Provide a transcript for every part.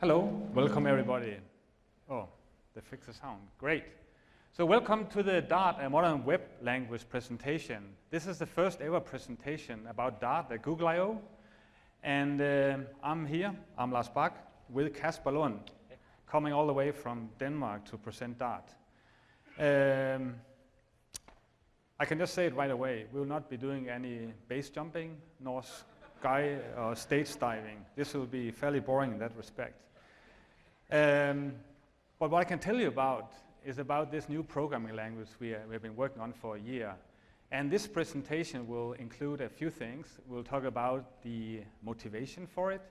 Hello, welcome everybody. Oh, they fixed the sound, great. So welcome to the Dart, a modern web language presentation. This is the first ever presentation about Dart at Google I/O And uh, I'm here, I'm Lars Bak, with Kasper Lund, coming all the way from Denmark to present Dart. Um, I can just say it right away, we will not be doing any base jumping, nor sky or stage diving. This will be fairly boring in that respect. Um, but what I can tell you about is about this new programming language we, uh, we have been working on for a year. And this presentation will include a few things. We'll talk about the motivation for it.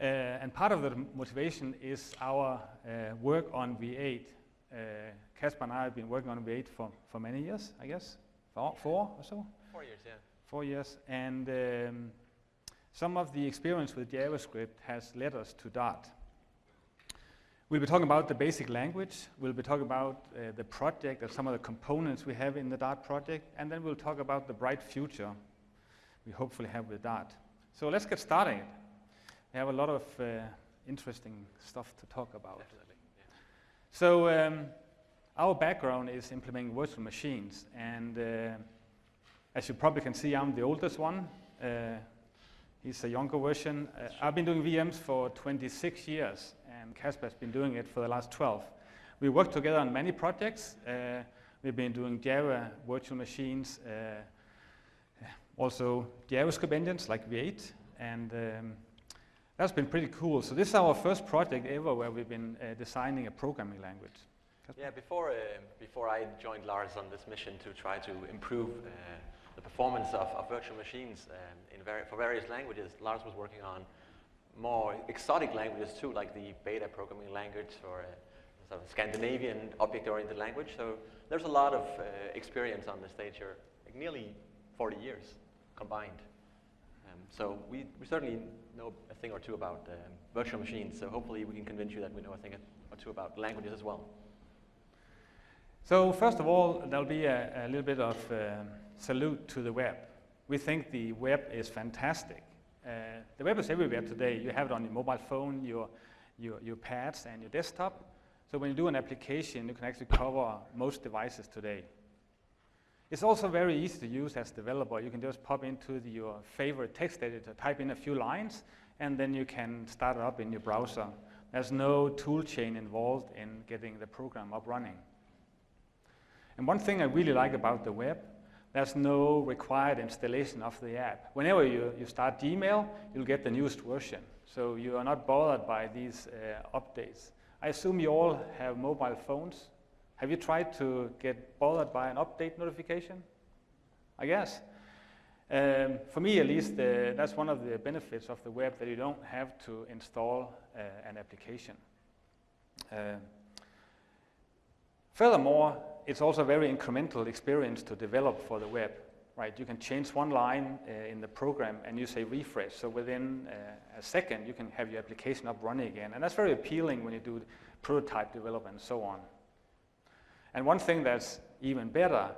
Uh, and part of the motivation is our uh, work on V8. Uh, and I have been working on V8 for, for many years, I guess, four, four or so? Four years, yeah. Four years. And um, some of the experience with JavaScript has led us to Dart. We'll be talking about the basic language. We'll be talking about uh, the project and some of the components we have in the Dart project. And then we'll talk about the bright future we hopefully have with Dart. So let's get started. We have a lot of uh, interesting stuff to talk about. Definitely. Yeah. So um, our background is implementing virtual machines. And uh, as you probably can see, I'm the oldest one. Uh, he's a younger version. Uh, I've been doing VMs for 26 years and Kasper has been doing it for the last 12. We work together on many projects. Uh, we've been doing Java virtual machines, uh, also JavaScript engines like V8, and um, that's been pretty cool. So this is our first project ever where we've been uh, designing a programming language. Yeah, before, uh, before I joined Lars on this mission to try to improve uh, the performance of, of virtual machines um, in for various languages, Lars was working on more exotic languages too, like the beta programming language or a sort of Scandinavian object-oriented language. So there's a lot of uh, experience on the stage here, like nearly 40 years combined. Um, so we, we certainly know a thing or two about um, virtual machines. So hopefully we can convince you that we know a thing or two about languages as well. So first of all, there'll be a, a little bit of um, salute to the web. We think the web is fantastic. Uh, the web is everywhere today. You have it on your mobile phone, your, your, your pads, and your desktop. So when you do an application, you can actually cover most devices today. It's also very easy to use as developer. You can just pop into the, your favorite text editor, type in a few lines, and then you can start it up in your browser. There's no tool chain involved in getting the program up running. And one thing I really like about the web there's no required installation of the app. Whenever you, you start Gmail, you'll get the newest version. So you are not bothered by these uh, updates. I assume you all have mobile phones. Have you tried to get bothered by an update notification? I guess. Um, for me, at least, uh, that's one of the benefits of the web, that you don't have to install uh, an application. Uh, furthermore, it's also a very incremental experience to develop for the web, right? You can change one line uh, in the program and you say refresh. So within uh, a second, you can have your application up running again. And that's very appealing when you do prototype development and so on. And one thing that's even better,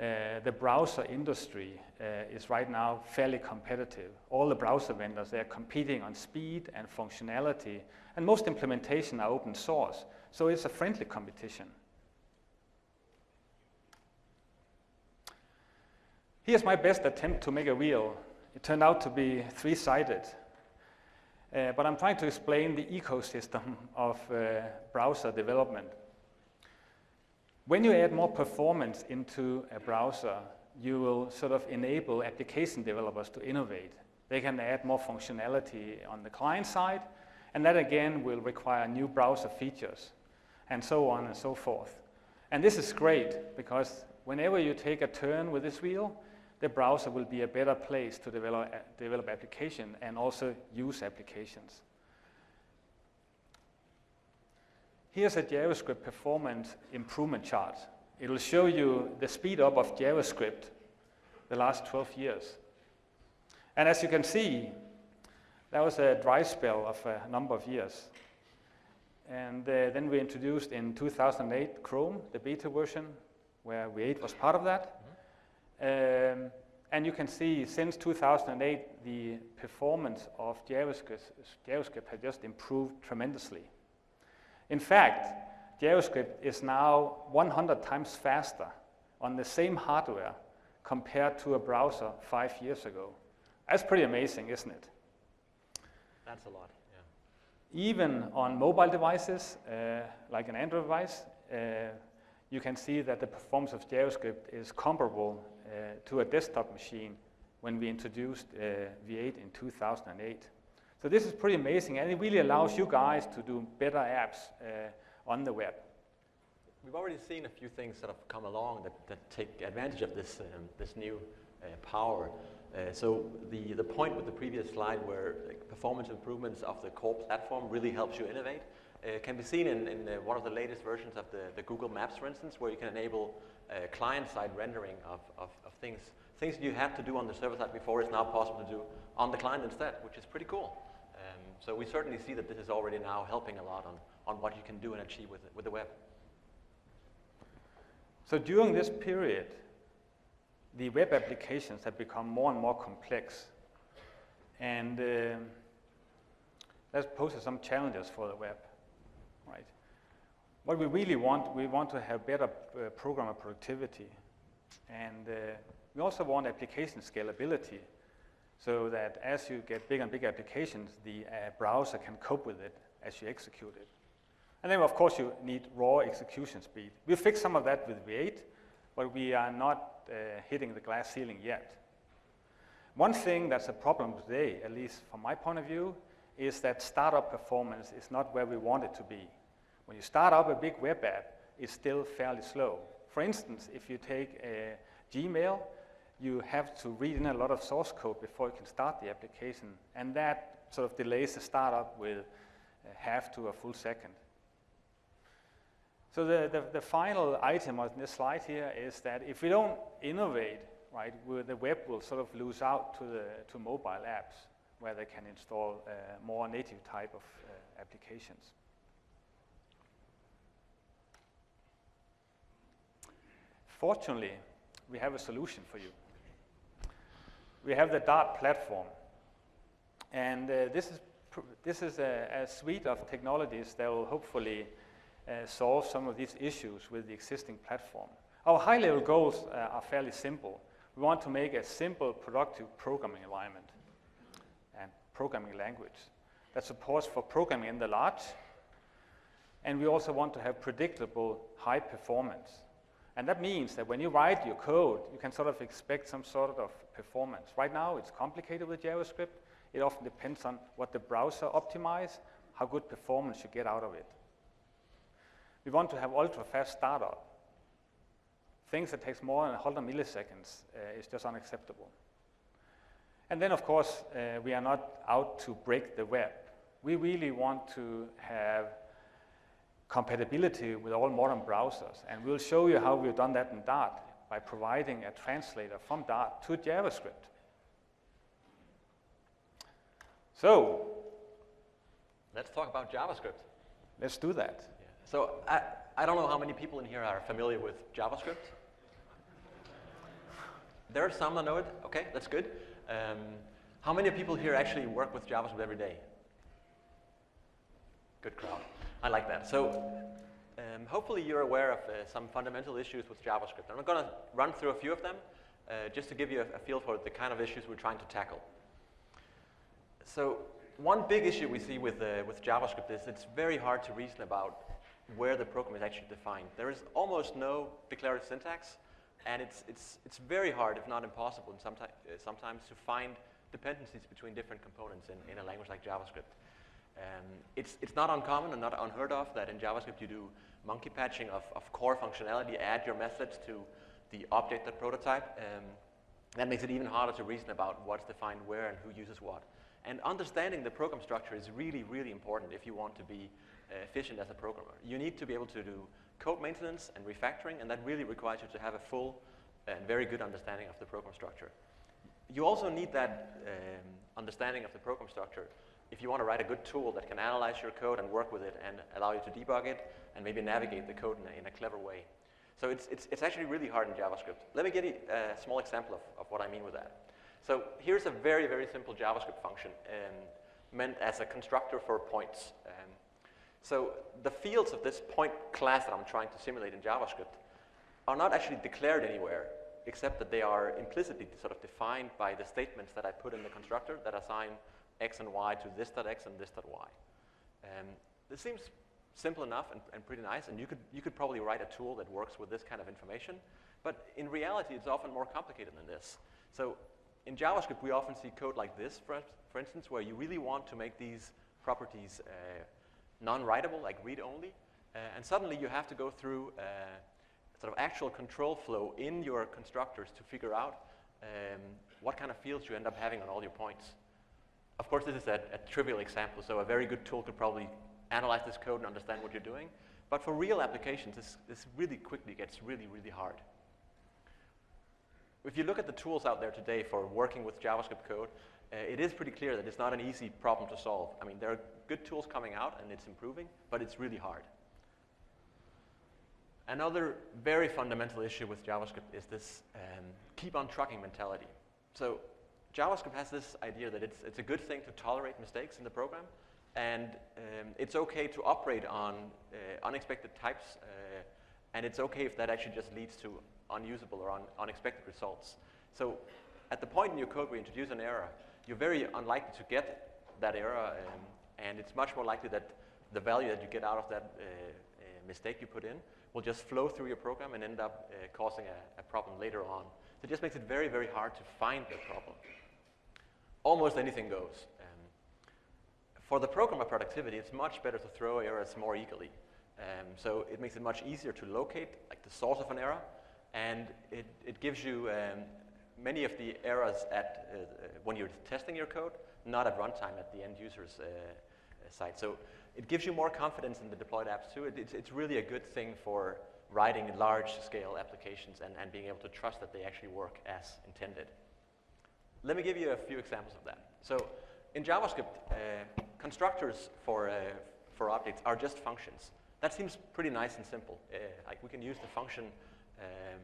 uh, the browser industry uh, is right now fairly competitive. All the browser vendors, they're competing on speed and functionality, and most implementation are open source. So it's a friendly competition. Here's my best attempt to make a wheel. It turned out to be three-sided. Uh, but I'm trying to explain the ecosystem of uh, browser development. When you add more performance into a browser, you will sort of enable application developers to innovate. They can add more functionality on the client side, and that again will require new browser features, and so on and so forth. And this is great, because whenever you take a turn with this wheel, the browser will be a better place to develop, uh, develop application and also use applications. Here's a JavaScript performance improvement chart. It will show you the speed up of JavaScript the last 12 years. And as you can see, that was a dry spell of a number of years. And uh, then we introduced in 2008 Chrome, the beta version, where V8 was part of that. Um, And you can see since 2008, the performance of JavaScript, JavaScript has just improved tremendously. In fact, JavaScript is now 100 times faster on the same hardware compared to a browser five years ago. That's pretty amazing, isn't it? That's a lot, yeah. Even on mobile devices, uh, like an Android device, uh, you can see that the performance of JavaScript is comparable to a desktop machine when we introduced uh, V8 in 2008. So this is pretty amazing, and it really allows you guys to do better apps uh, on the web. We've already seen a few things that have come along that, that take advantage of this, um, this new uh, power. Uh, so the, the point with the previous slide where performance improvements of the core platform really helps you innovate uh, can be seen in, in one of the latest versions of the, the Google Maps, for instance, where you can enable uh, client-side rendering of, of, of, things. Things you had to do on the server side before is now possible to do on the client instead, which is pretty cool. Um, so we certainly see that this is already now helping a lot on, on what you can do and achieve with, with the web. So during this period, the web applications have become more and more complex. And uh, that poses some challenges for the web, right? What we really want, we want to have better uh, programmer productivity. And uh, we also want application scalability so that as you get bigger and bigger applications, the uh, browser can cope with it as you execute it. And then, of course, you need raw execution speed. We fixed some of that with V8, but we are not uh, hitting the glass ceiling yet. One thing that's a problem today, at least from my point of view, is that startup performance is not where we want it to be. When you start up a big web app, it's still fairly slow. For instance, if you take a Gmail, you have to read in a lot of source code before you can start the application, and that sort of delays the startup with half to a full second. So the, the, the, final item on this slide here is that if we don't innovate, right, the web will sort of lose out to, the, to mobile apps where they can install uh, more native type of uh, applications. Fortunately, we have a solution for you. We have the Dart platform. And uh, this is, this is a, a suite of technologies that will hopefully uh, solve some of these issues with the existing platform. Our high-level goals uh, are fairly simple. We want to make a simple, productive programming environment and programming language that supports for programming in the large. And we also want to have predictable high performance. And that means that when you write your code, you can sort of expect some sort of performance. Right now, it's complicated with JavaScript. It often depends on what the browser optimizes, how good performance you get out of it. We want to have ultra-fast startup. Things that takes more than 100 milliseconds uh, is just unacceptable. And then, of course, uh, we are not out to break the web. We really want to have compatibility with all modern browsers. And we'll show you how we've done that in Dart by providing a translator from Dart to JavaScript. So, let's talk about JavaScript. Let's do that. So I, I don't know how many people in here are familiar with JavaScript. There are some that know it. Okay, that's good. Um, how many people here actually work with JavaScript every day? Good crowd. I like that. So um, hopefully you're aware of uh, some fundamental issues with JavaScript. I'm going to run through a few of them uh, just to give you a, a, feel for the kind of issues we're trying to tackle. So one big issue we see with, uh, with JavaScript is it's very hard to reason about where the program is actually defined. There is almost no declarative syntax, and it's, it's, it's very hard, if not impossible, sometimes, uh, sometimes to find dependencies between different components in, in a language like JavaScript. Um, it's, it's not uncommon and not unheard of that in JavaScript you do monkey patching of, of core functionality, add your methods to the object that prototype. Um, that makes it even harder to reason about what's defined where and who uses what. And understanding the program structure is really, really important if you want to be efficient as a programmer. You need to be able to do code maintenance and refactoring, and that really requires you to have a full and very good understanding of the program structure. You also need that um, understanding of the program structure if you want to write a good tool that can analyze your code and work with it and allow you to debug it and maybe navigate the code in a, in a clever way. So it's, it's, it's actually really hard in JavaScript. Let me give you a small example of, of what I mean with that. So here's a very, very simple JavaScript function um, meant as a constructor for points. Um, so the fields of this point class that I'm trying to simulate in JavaScript are not actually declared anywhere, except that they are implicitly sort of defined by the statements that I put in the constructor that assign x and y to this.x and this this.y. Um, this seems simple enough and, and, pretty nice, and you could, you could probably write a tool that works with this kind of information, but in reality, it's often more complicated than this. So in JavaScript, we often see code like this, for, for instance, where you really want to make these properties uh, non-writable, like read-only, uh, and suddenly you have to go through uh, sort of actual control flow in your constructors to figure out um, what kind of fields you end up having on all your points. Of course, this is a, a, trivial example, so a very good tool could probably analyze this code and understand what you're doing. But for real applications, this, this really quickly gets really, really hard. If you look at the tools out there today for working with JavaScript code, uh, it is pretty clear that it's not an easy problem to solve. I mean, there are good tools coming out and it's improving, but it's really hard. Another very fundamental issue with JavaScript is this um, keep on trucking mentality. So JavaScript has this idea that it's, it's a good thing to tolerate mistakes in the program, and um, it's okay to operate on uh, unexpected types, uh, and it's okay if that actually just leads to unusable or un unexpected results. So at the point in your code where you introduce an error, you're very unlikely to get that error, um, and it's much more likely that the value that you get out of that uh, uh mistake you put in will just flow through your program and end up uh, causing a, a, problem later on. So it just makes it very, very hard to find the problem. Almost anything goes. Um, for the programmer productivity, it's much better to throw errors more eagerly. Um, so it makes it much easier to locate like the source of an error, and it, it gives you um, many of the errors at, uh, uh, when you're testing your code, not at runtime at the end user's uh, uh site. So it gives you more confidence in the deployed apps too. It, it's, it's really a good thing for writing large scale applications and, and being able to trust that they actually work as intended. Let me give you a few examples of that. So in JavaScript, uh, constructors for, uh, for objects are just functions. That seems pretty nice and simple. Uh, like we can use the function um,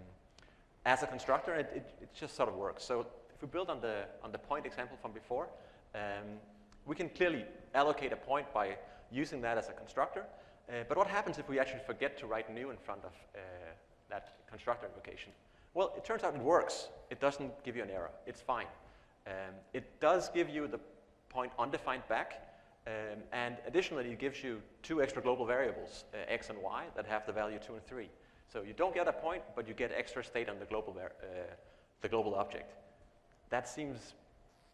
as a constructor, it, it, it, just sort of works. So if we build on the, on the point example from before, um, we can clearly allocate a point by using that as a constructor. Uh, but what happens if we actually forget to write new in front of uh, that constructor invocation? Well, it turns out it works. It doesn't give you an error. It's fine. Um, it does give you the point undefined back, um, and additionally, it gives you two extra global variables, uh, x and y, that have the value 2 and 3. So you don't get a point, but you get extra state on the global, uh, the global object. That seems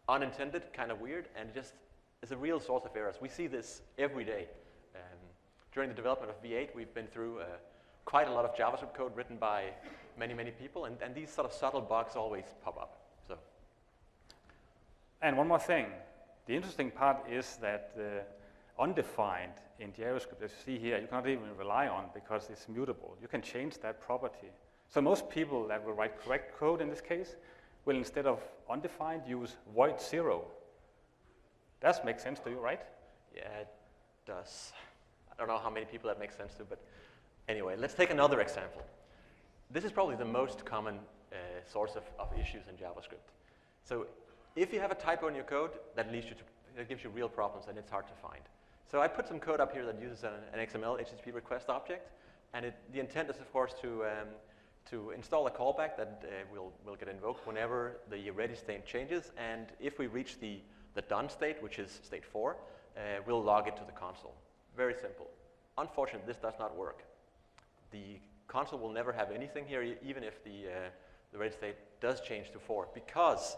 unintended, kind of weird, and just is a real source of errors. We see this every day. Um, during the development of V8, we've been through uh, quite a lot of JavaScript code written by many, many people, and, and these sort of subtle bugs always pop up. And one more thing. The interesting part is that uh, undefined in JavaScript, as you see here, you cannot even rely on because it's mutable. You can change that property. So most people that will write correct code in this case will instead of undefined use void zero. Does make sense to you, right? Yeah, it does. I don't know how many people that makes sense to, but anyway, let's take another example. This is probably the most common uh, source of, of issues in JavaScript. So if you have a typo in your code, that leads you to, that gives you real problems and it's hard to find. So I put some code up here that uses an, an XML HTTP request object, and it, the intent is, of course, to, um, to install a callback that uh, will, will get invoked whenever the ready state changes, and if we reach the, the done state, which is state 4, uh, we'll log it to the console. Very simple. Unfortunately, this does not work. The console will never have anything here, even if the, uh, the ready state does change to 4, because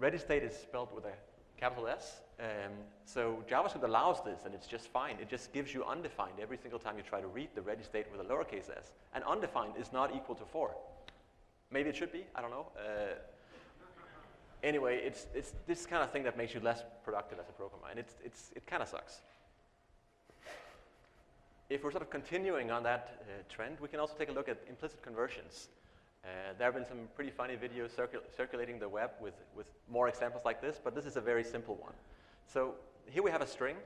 ready state is spelled with a capital S. Um, so JavaScript allows this, and it's just fine. It just gives you undefined every single time you try to read the ready state with a lowercase s. And undefined is not equal to 4. Maybe it should be, I don't know. Uh, anyway, it's, it's this kind of thing that makes you less productive as a programmer, and it's, it's, it kind of sucks. If we're sort of continuing on that uh, trend, we can also take a look at implicit conversions. Uh, there have been some pretty funny videos circul circulating the web with, with more examples like this, but this is a very simple one. So here we have a string.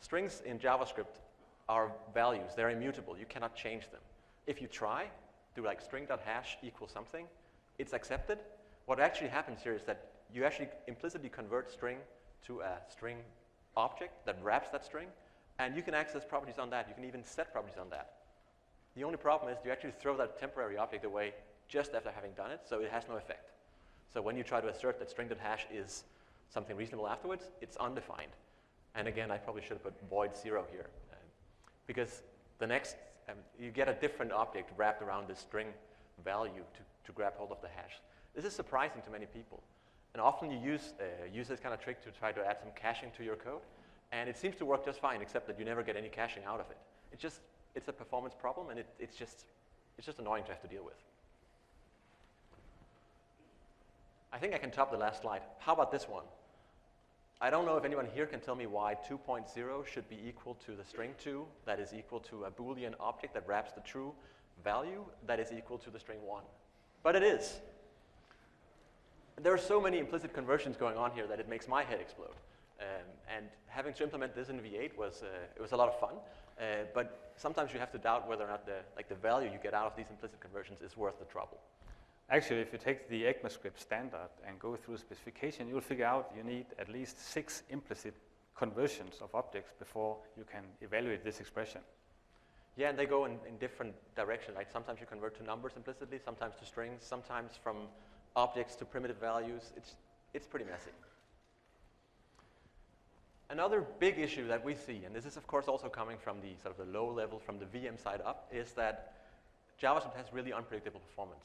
Strings in JavaScript are values. They're immutable. You cannot change them. If you try, do like string.hash equals something, it's accepted. What actually happens here is that you actually implicitly convert string to a string object that wraps that string, and you can access properties on that. You can even set properties on that. The only problem is you actually throw that temporary object away just after having done it, so it has no effect. So when you try to assert that string.hash is something reasonable afterwards, it's undefined. And again, I probably should have put void zero here, uh, because the next, um, you get a different object wrapped around this string value to, to grab hold of the hash. This is surprising to many people. And often you use, uh, use this kind of trick to try to add some caching to your code. And it seems to work just fine, except that you never get any caching out of it. It's just, it's a performance problem, and it, it's, just, it's just annoying to have to deal with. I think I can top the last slide. How about this one? I don't know if anyone here can tell me why 2.0 should be equal to the string 2, that is equal to a Boolean object that wraps the true value, that is equal to the string 1. But it is. There are so many implicit conversions going on here that it makes my head explode. Um, and having to implement this in V8 was, uh, it was a lot of fun. Uh, but sometimes you have to doubt whether or not the, like the value you get out of these implicit conversions is worth the trouble. Actually, if you take the ECMAScript standard and go through specification, you'll figure out you need at least six implicit conversions of objects before you can evaluate this expression. Yeah, and they go in, in different directions. Like sometimes you convert to numbers implicitly, sometimes to strings, sometimes from objects to primitive values. It's, it's pretty messy. Another big issue that we see, and this is of course also coming from the sort of the low level, from the VM side up, is that JavaScript has really unpredictable performance.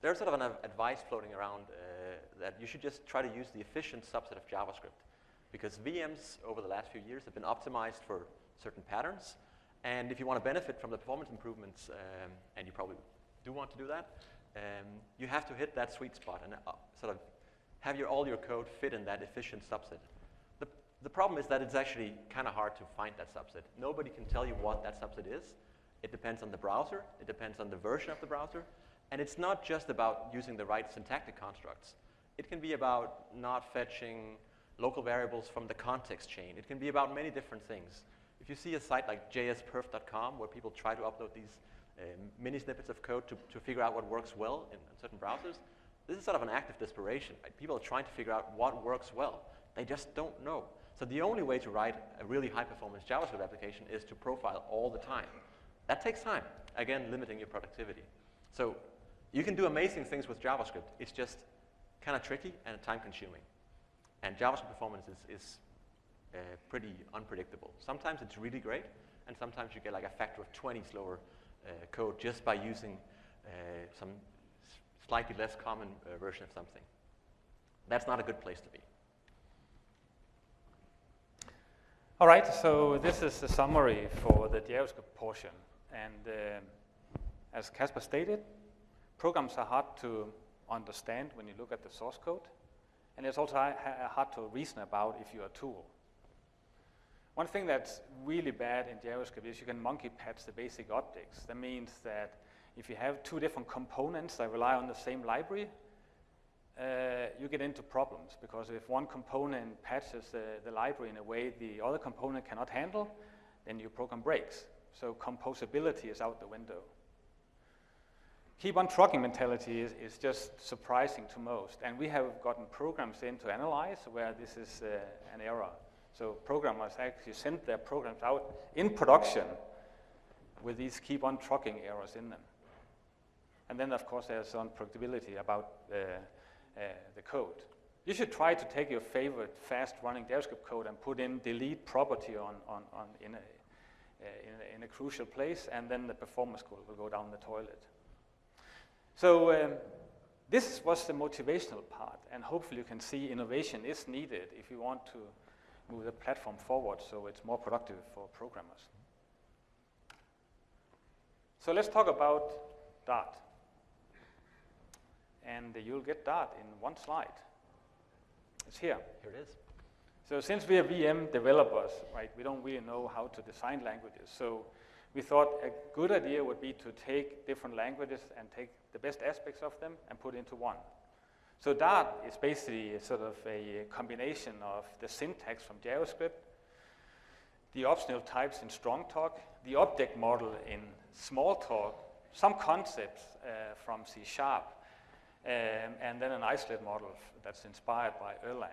There's sort of an advice floating around uh, that you should just try to use the efficient subset of JavaScript because VMs over the last few years have been optimized for certain patterns. And if you want to benefit from the performance improvements, um, and you probably do want to do that, um, you have to hit that sweet spot and uh, sort of have your, all your code fit in that efficient subset. The, the problem is that it's actually kind of hard to find that subset. Nobody can tell you what that subset is. It depends on the browser. It depends on the version of the browser. And it's not just about using the right syntactic constructs. It can be about not fetching local variables from the context chain. It can be about many different things. If you see a site like jsperf.com where people try to upload these uh, mini snippets of code to, to figure out what works well in, in, certain browsers, this is sort of an act of desperation. Right? People are trying to figure out what works well. They just don't know. So the only way to write a really high-performance JavaScript application is to profile all the time. That takes time, again, limiting your productivity. So you can do amazing things with JavaScript. It's just kind of tricky and time-consuming. And JavaScript performance is, is uh, pretty unpredictable. Sometimes it's really great, and sometimes you get like a factor of 20 slower uh, code just by using uh, some slightly less common uh, version of something. That's not a good place to be. All right, so this is the summary for the JavaScript portion. And uh, as Kasper stated, programs are hard to understand when you look at the source code. And it's also hard to reason about if you're a tool. One thing that's really bad in JavaScript is you can monkey patch the basic objects. That means that if you have two different components that rely on the same library, uh, you get into problems because if one component patches the, the library in a way the other component cannot handle, then your program breaks. So composability is out the window. Keep on trucking mentality is, is just surprising to most. And we have gotten programs in to analyze where this is uh, an error. So programmers actually send their programs out in production with these keep on trucking errors in them. And then, of course, there's some unpredictability about uh, uh, the code. You should try to take your favorite fast-running JavaScript code and put in delete property on, on, on in, a, uh, in, a, in, a, crucial place, and then the performance will go down the toilet. So um, this was the motivational part, and hopefully you can see innovation is needed if you want to move the platform forward so it's more productive for programmers. So let's talk about Dart. And you'll get Dart in one slide. It's here. Here it is. So since we are VM developers, right, we don't really know how to design languages. So we thought a good idea would be to take different languages and take the best aspects of them and put into one. So Dart is basically sort of a combination of the syntax from JavaScript, the optional types in Strongtalk, the object model in Smalltalk, some concepts uh, from C Sharp, um, and then an isolate model that's inspired by Erlang.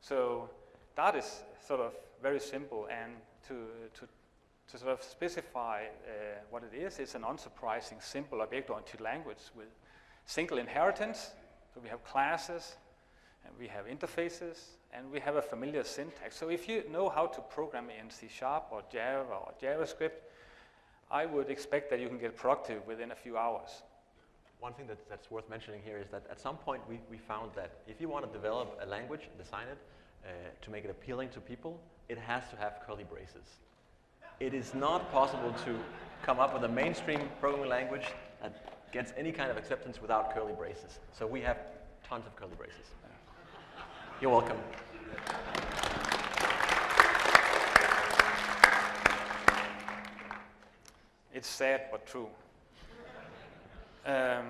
So Dart is sort of very simple, and to, to, to sort of specify uh, what it is, it's an unsurprising simple object-oriented language with single inheritance. So we have classes, and we have interfaces, and we have a familiar syntax. So if you know how to program in C Sharp or Java or JavaScript, I would expect that you can get productive within a few hours. One thing that, that's worth mentioning here is that at some point we, we found that if you want to develop a language, design it, uh, to make it appealing to people, it has to have curly braces. It is not possible to come up with a mainstream programming language that gets any kind of acceptance without curly braces. So we have tons of curly braces. You're welcome. It's sad but true. Um,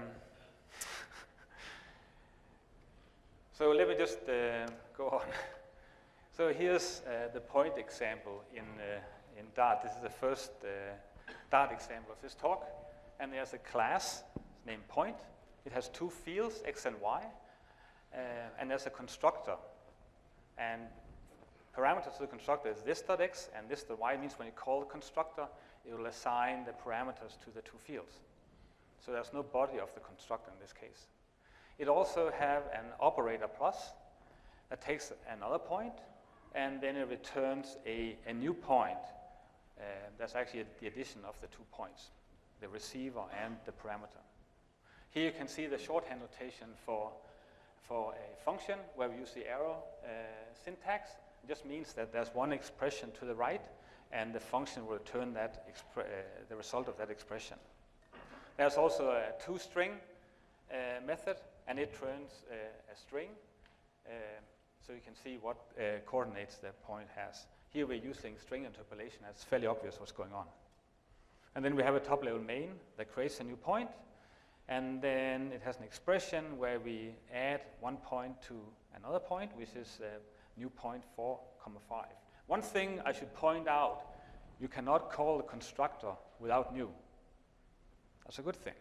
so let me just uh, go on. So here's uh, the point example in, uh, in Dart. This is the first uh, Dart example of this talk. And there's a class named point. It has two fields, x and y. Uh, and there's a constructor. And parameters to the constructor is this.x and this.y means when you call the constructor, it will assign the parameters to the two fields. So there's no body of the constructor in this case. It also have an operator plus that takes another point and then it returns a, a new point. Uh, that's actually the addition of the two points, the receiver and the parameter. Here you can see the shorthand notation for, for a function where we use the arrow uh, syntax. It just means that there's one expression to the right and the function will return that uh, the result of that expression. There's also a toString uh, method and it turns uh, a string uh, so you can see what uh, coordinates the point has. Here we're using string interpolation. It's fairly obvious what's going on. And then we have a top-level main that creates a new. And then it has an expression where we add one point to another point, which is a new point 4, comma 5. One thing I should point out, you cannot call the constructor without new. That's a good thing.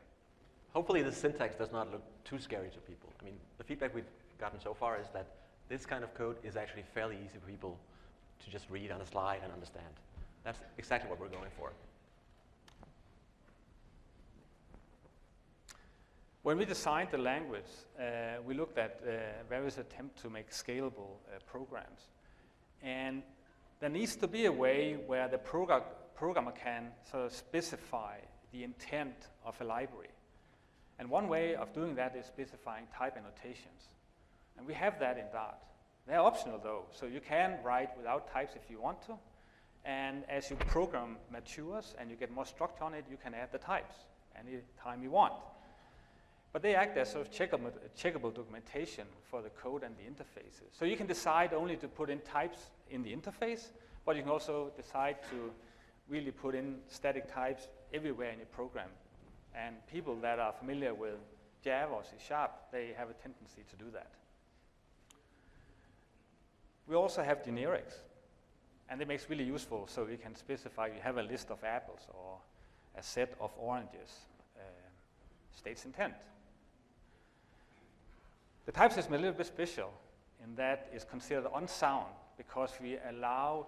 Hopefully the syntax does not look too scary to people. I mean, the feedback we've gotten so far is that this kind of code is actually fairly easy for people to just read on a slide and understand. That's exactly what we're going for. When we designed the language, uh, we looked at uh, various attempts to make scalable uh, programs. And there needs to be a way where the progr programmer can sort of specify the intent of a library. And one way of doing that is specifying type annotations. And we have that in Dart. They're optional though, so you can write without types if you want to. And as your program matures and you get more structure on it, you can add the types any time you want. But they act as sort of checkable, checkable documentation for the code and the interfaces. So you can decide only to put in types in the interface, but you can also decide to really put in static types everywhere in your program. And people that are familiar with Java or C Sharp, they have a tendency to do that. We also have generics, and it makes really useful so we can specify you have a list of apples or a set of oranges, uh, states intent. The type system is a little bit special in that it's considered unsound because we allow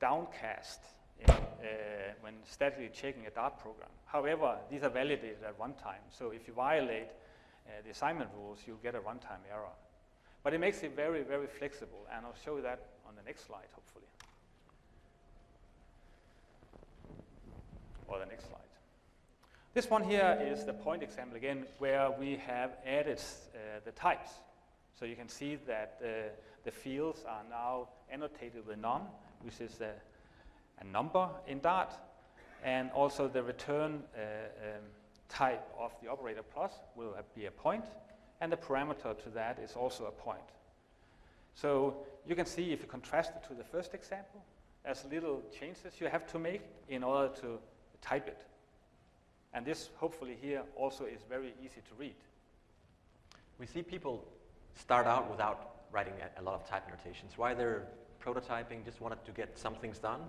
downcast in, uh, when statically checking a Dart program. However, these are validated at runtime, so if you violate uh, the assignment rules, you'll get a runtime error. But it makes it very, very flexible, and I'll show you that on the next slide, hopefully. Or the next slide. This one here is the point example again, where we have added uh, the types. So you can see that uh, the fields are now annotated with num, which is a, a number in Dart, and also the return uh, um, type of the operator plus will be a point, and the parameter to that is also a point. So you can see if you contrast it to the first example, there's little changes you have to make in order to type it. And this, hopefully here, also is very easy to read. We see people start out without writing a, lot of type annotations. While they're prototyping, just wanted to get some things done,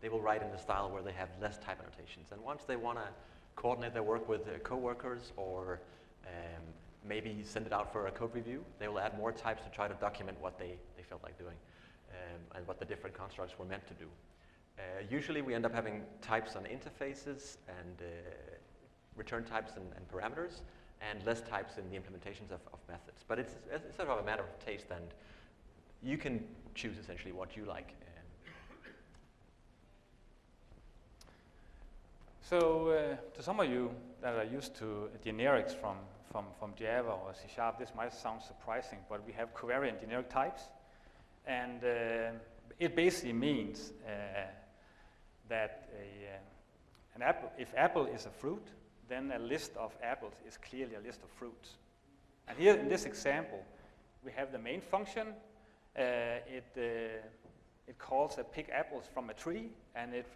they will write in a style where they have less type annotations. And once they want to coordinate their work with uh, coworkers or um, maybe send it out for a code review. They will add more types to try to document what they, they felt like doing um, and what the different constructs were meant to do. Uh, usually we end up having types on interfaces and uh, return types and, and, parameters and less types in the implementations of, of methods. But it's, it's, sort of a matter of taste and you can choose essentially what you like. So uh, to some of you that are used to generics from, from, from Java or C Sharp, this might sound surprising, but we have covariant generic types. And uh, it basically means uh, that a, uh, an apple, if apple is a fruit, then a list of apples is clearly a list of fruits. And here in this example, we have the main function. Uh, it, uh, it calls a pick apples from a tree, and it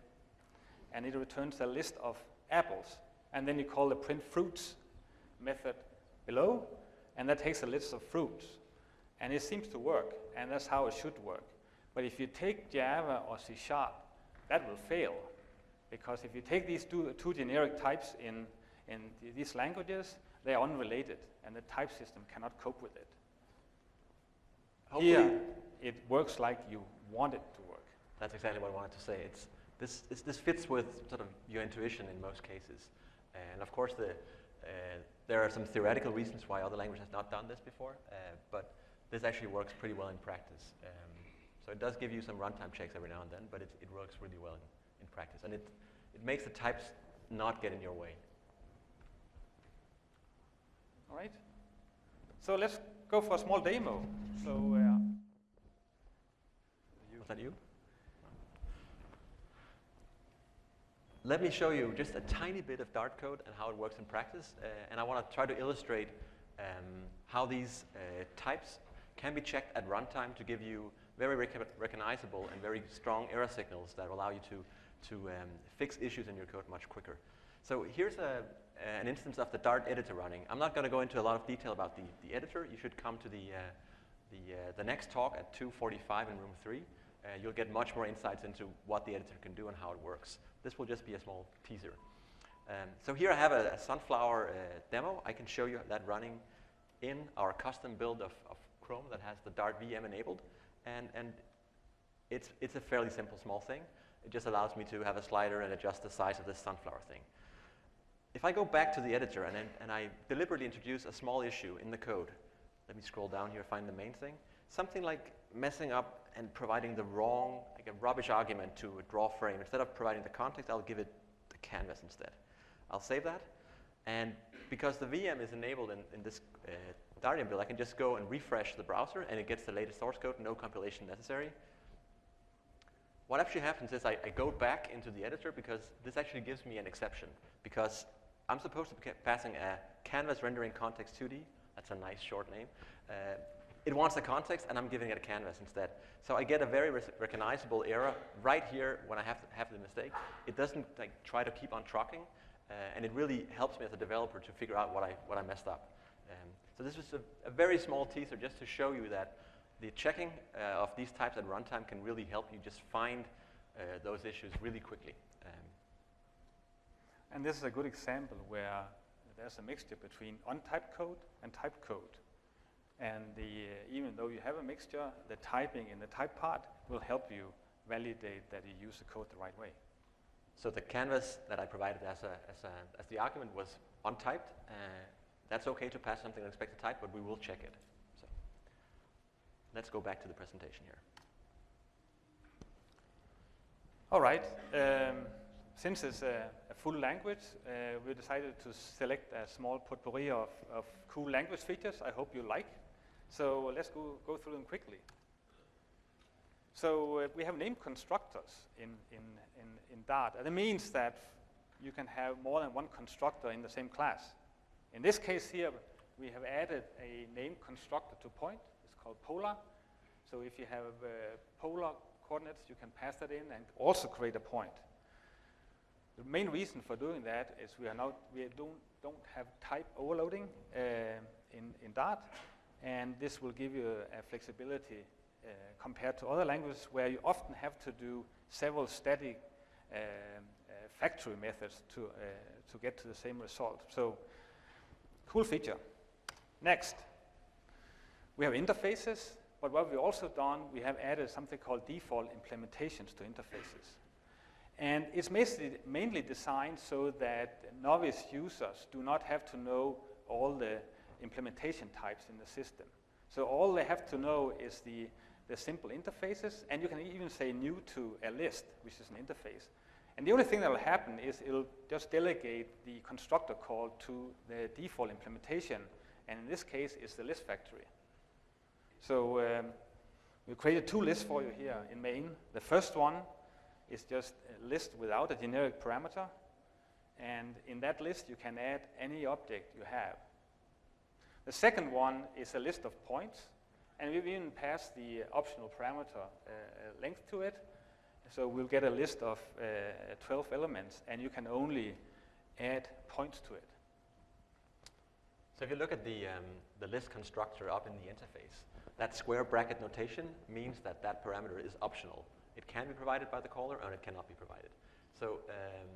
and it returns a list of apples. And then you call the print fruits method below, and that takes a list of fruits. And it seems to work, and that's how it should work. But if you take Java or C Sharp, that will fail. Because if you take these two, two generic types in, in these languages, they are unrelated, and the type system cannot cope with it. Hopefully Here, it works like you want it to work. That's exactly what I wanted to say. It's, this, this, this, fits with sort of your intuition in most cases. And of course, the, uh, there are some theoretical reasons why other languages have not done this before, uh, but this actually works pretty well in practice. Um, so it does give you some runtime checks every now and then, but it, it works really well in, in practice. And it, it makes the types not get in your way. All right. So let's go for a small demo. So, uh, was that you? Let me show you just a tiny bit of Dart code and how it works in practice. Uh, and I want to try to illustrate um, how these uh, types can be checked at runtime to give you very rec recognizable and very strong error signals that allow you to, to um, fix issues in your code much quicker. So here's a, an instance of the Dart editor running. I'm not going to go into a lot of detail about the, the editor. You should come to the, uh, the, uh, the next talk at 2.45 in room 3. Uh, you'll get much more insights into what the editor can do and how it works. This will just be a small teaser. Um, so here I have a, a sunflower uh, demo. I can show you that running in our custom build of, of Chrome that has the Dart VM enabled. And, and it's, it's a fairly simple small thing. It just allows me to have a slider and adjust the size of this sunflower thing. If I go back to the editor and, and I deliberately introduce a small issue in the code, let me scroll down here, find the main thing. Something like messing up and providing the wrong, like a rubbish argument to a draw frame. Instead of providing the context, I'll give it the canvas instead. I'll save that. And because the VM is enabled in, in this uh, build, I can just go and refresh the browser and it gets the latest source code, no compilation necessary. What actually happens is I, I go back into the editor because this actually gives me an exception because I'm supposed to be passing a canvas rendering context 2D. That's a nice short name. Uh, it wants the context, and I'm giving it a canvas instead. So I get a very recognizable error right here when I have, have the mistake. It doesn't like, try to keep on trucking, uh, and it really helps me as a developer to figure out what I, what I messed up. Um, so this was a, a, very small teaser just to show you that the checking uh, of these types at runtime can really help you just find uh, those issues really quickly. Um, and this is a good example where there's a mixture between untyped code and typed code. And the, uh, even though you have a mixture, the typing in the type part will help you validate that you use the code the right way. So the canvas that I provided as, a, as, a, as the argument was untyped. Uh, that's okay to pass something unexpected type, but we will check it. So let's go back to the presentation here. All right. Um, since it's a, a full language, uh, we decided to select a small potpourri of, of cool language features I hope you like. So let's go, go through them quickly. So uh, we have name constructors in, in, in, in Dart. And it means that you can have more than one constructor in the same class. In this case here, we have added a name constructor to point. It's called polar. So if you have uh, polar coordinates, you can pass that in and also create a point. The main reason for doing that is we are not we don't don't have type overloading uh, in in Dart, and this will give you a, a flexibility uh, compared to other languages where you often have to do several static uh, factory methods to, uh, to get to the same result. So, cool feature. Next, we have interfaces, but what we've also done, we have added something called default implementations to interfaces. And it's mainly designed so that novice users do not have to know all the implementation types in the system. So all they have to know is the, the simple interfaces, and you can even say new to a list, which is an interface. And the only thing that will happen is it'll just delegate the constructor call to the default implementation, and in this case, it's the list factory. So um, we created two lists for you here in main. The first one is just a list without a generic parameter, and in that list, you can add any object you have. The second one is a list of points, and we've even passed the optional parameter uh, length to it. So we'll get a list of uh, 12 elements, and you can only add points to it. So if you look at the, um, the list constructor up in the interface, that square bracket notation means that that parameter is optional. It can be provided by the caller, or it cannot be provided. So um,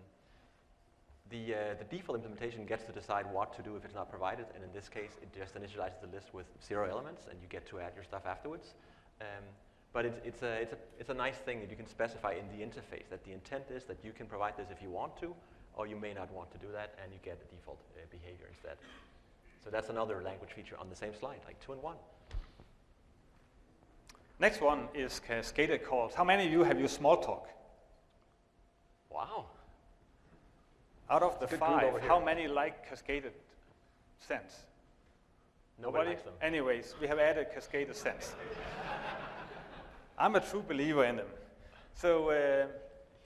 the, uh, the default implementation gets to decide what to do if it's not provided, and in this case, it just initializes the list with zero elements, and you get to add your stuff afterwards. Um, but it's, it's, a, it's, a, it's a nice thing that you can specify in the interface, that the intent is that you can provide this if you want to, or you may not want to do that, and you get the default uh, behavior instead. So that's another language feature on the same slide, like two and one. Next one is cascaded calls. How many of you have used Smalltalk? Wow. Out of the five, how many like cascaded sends? Nobody, Nobody likes them. Anyways, we have added cascaded sends. I'm a true believer in them. So uh,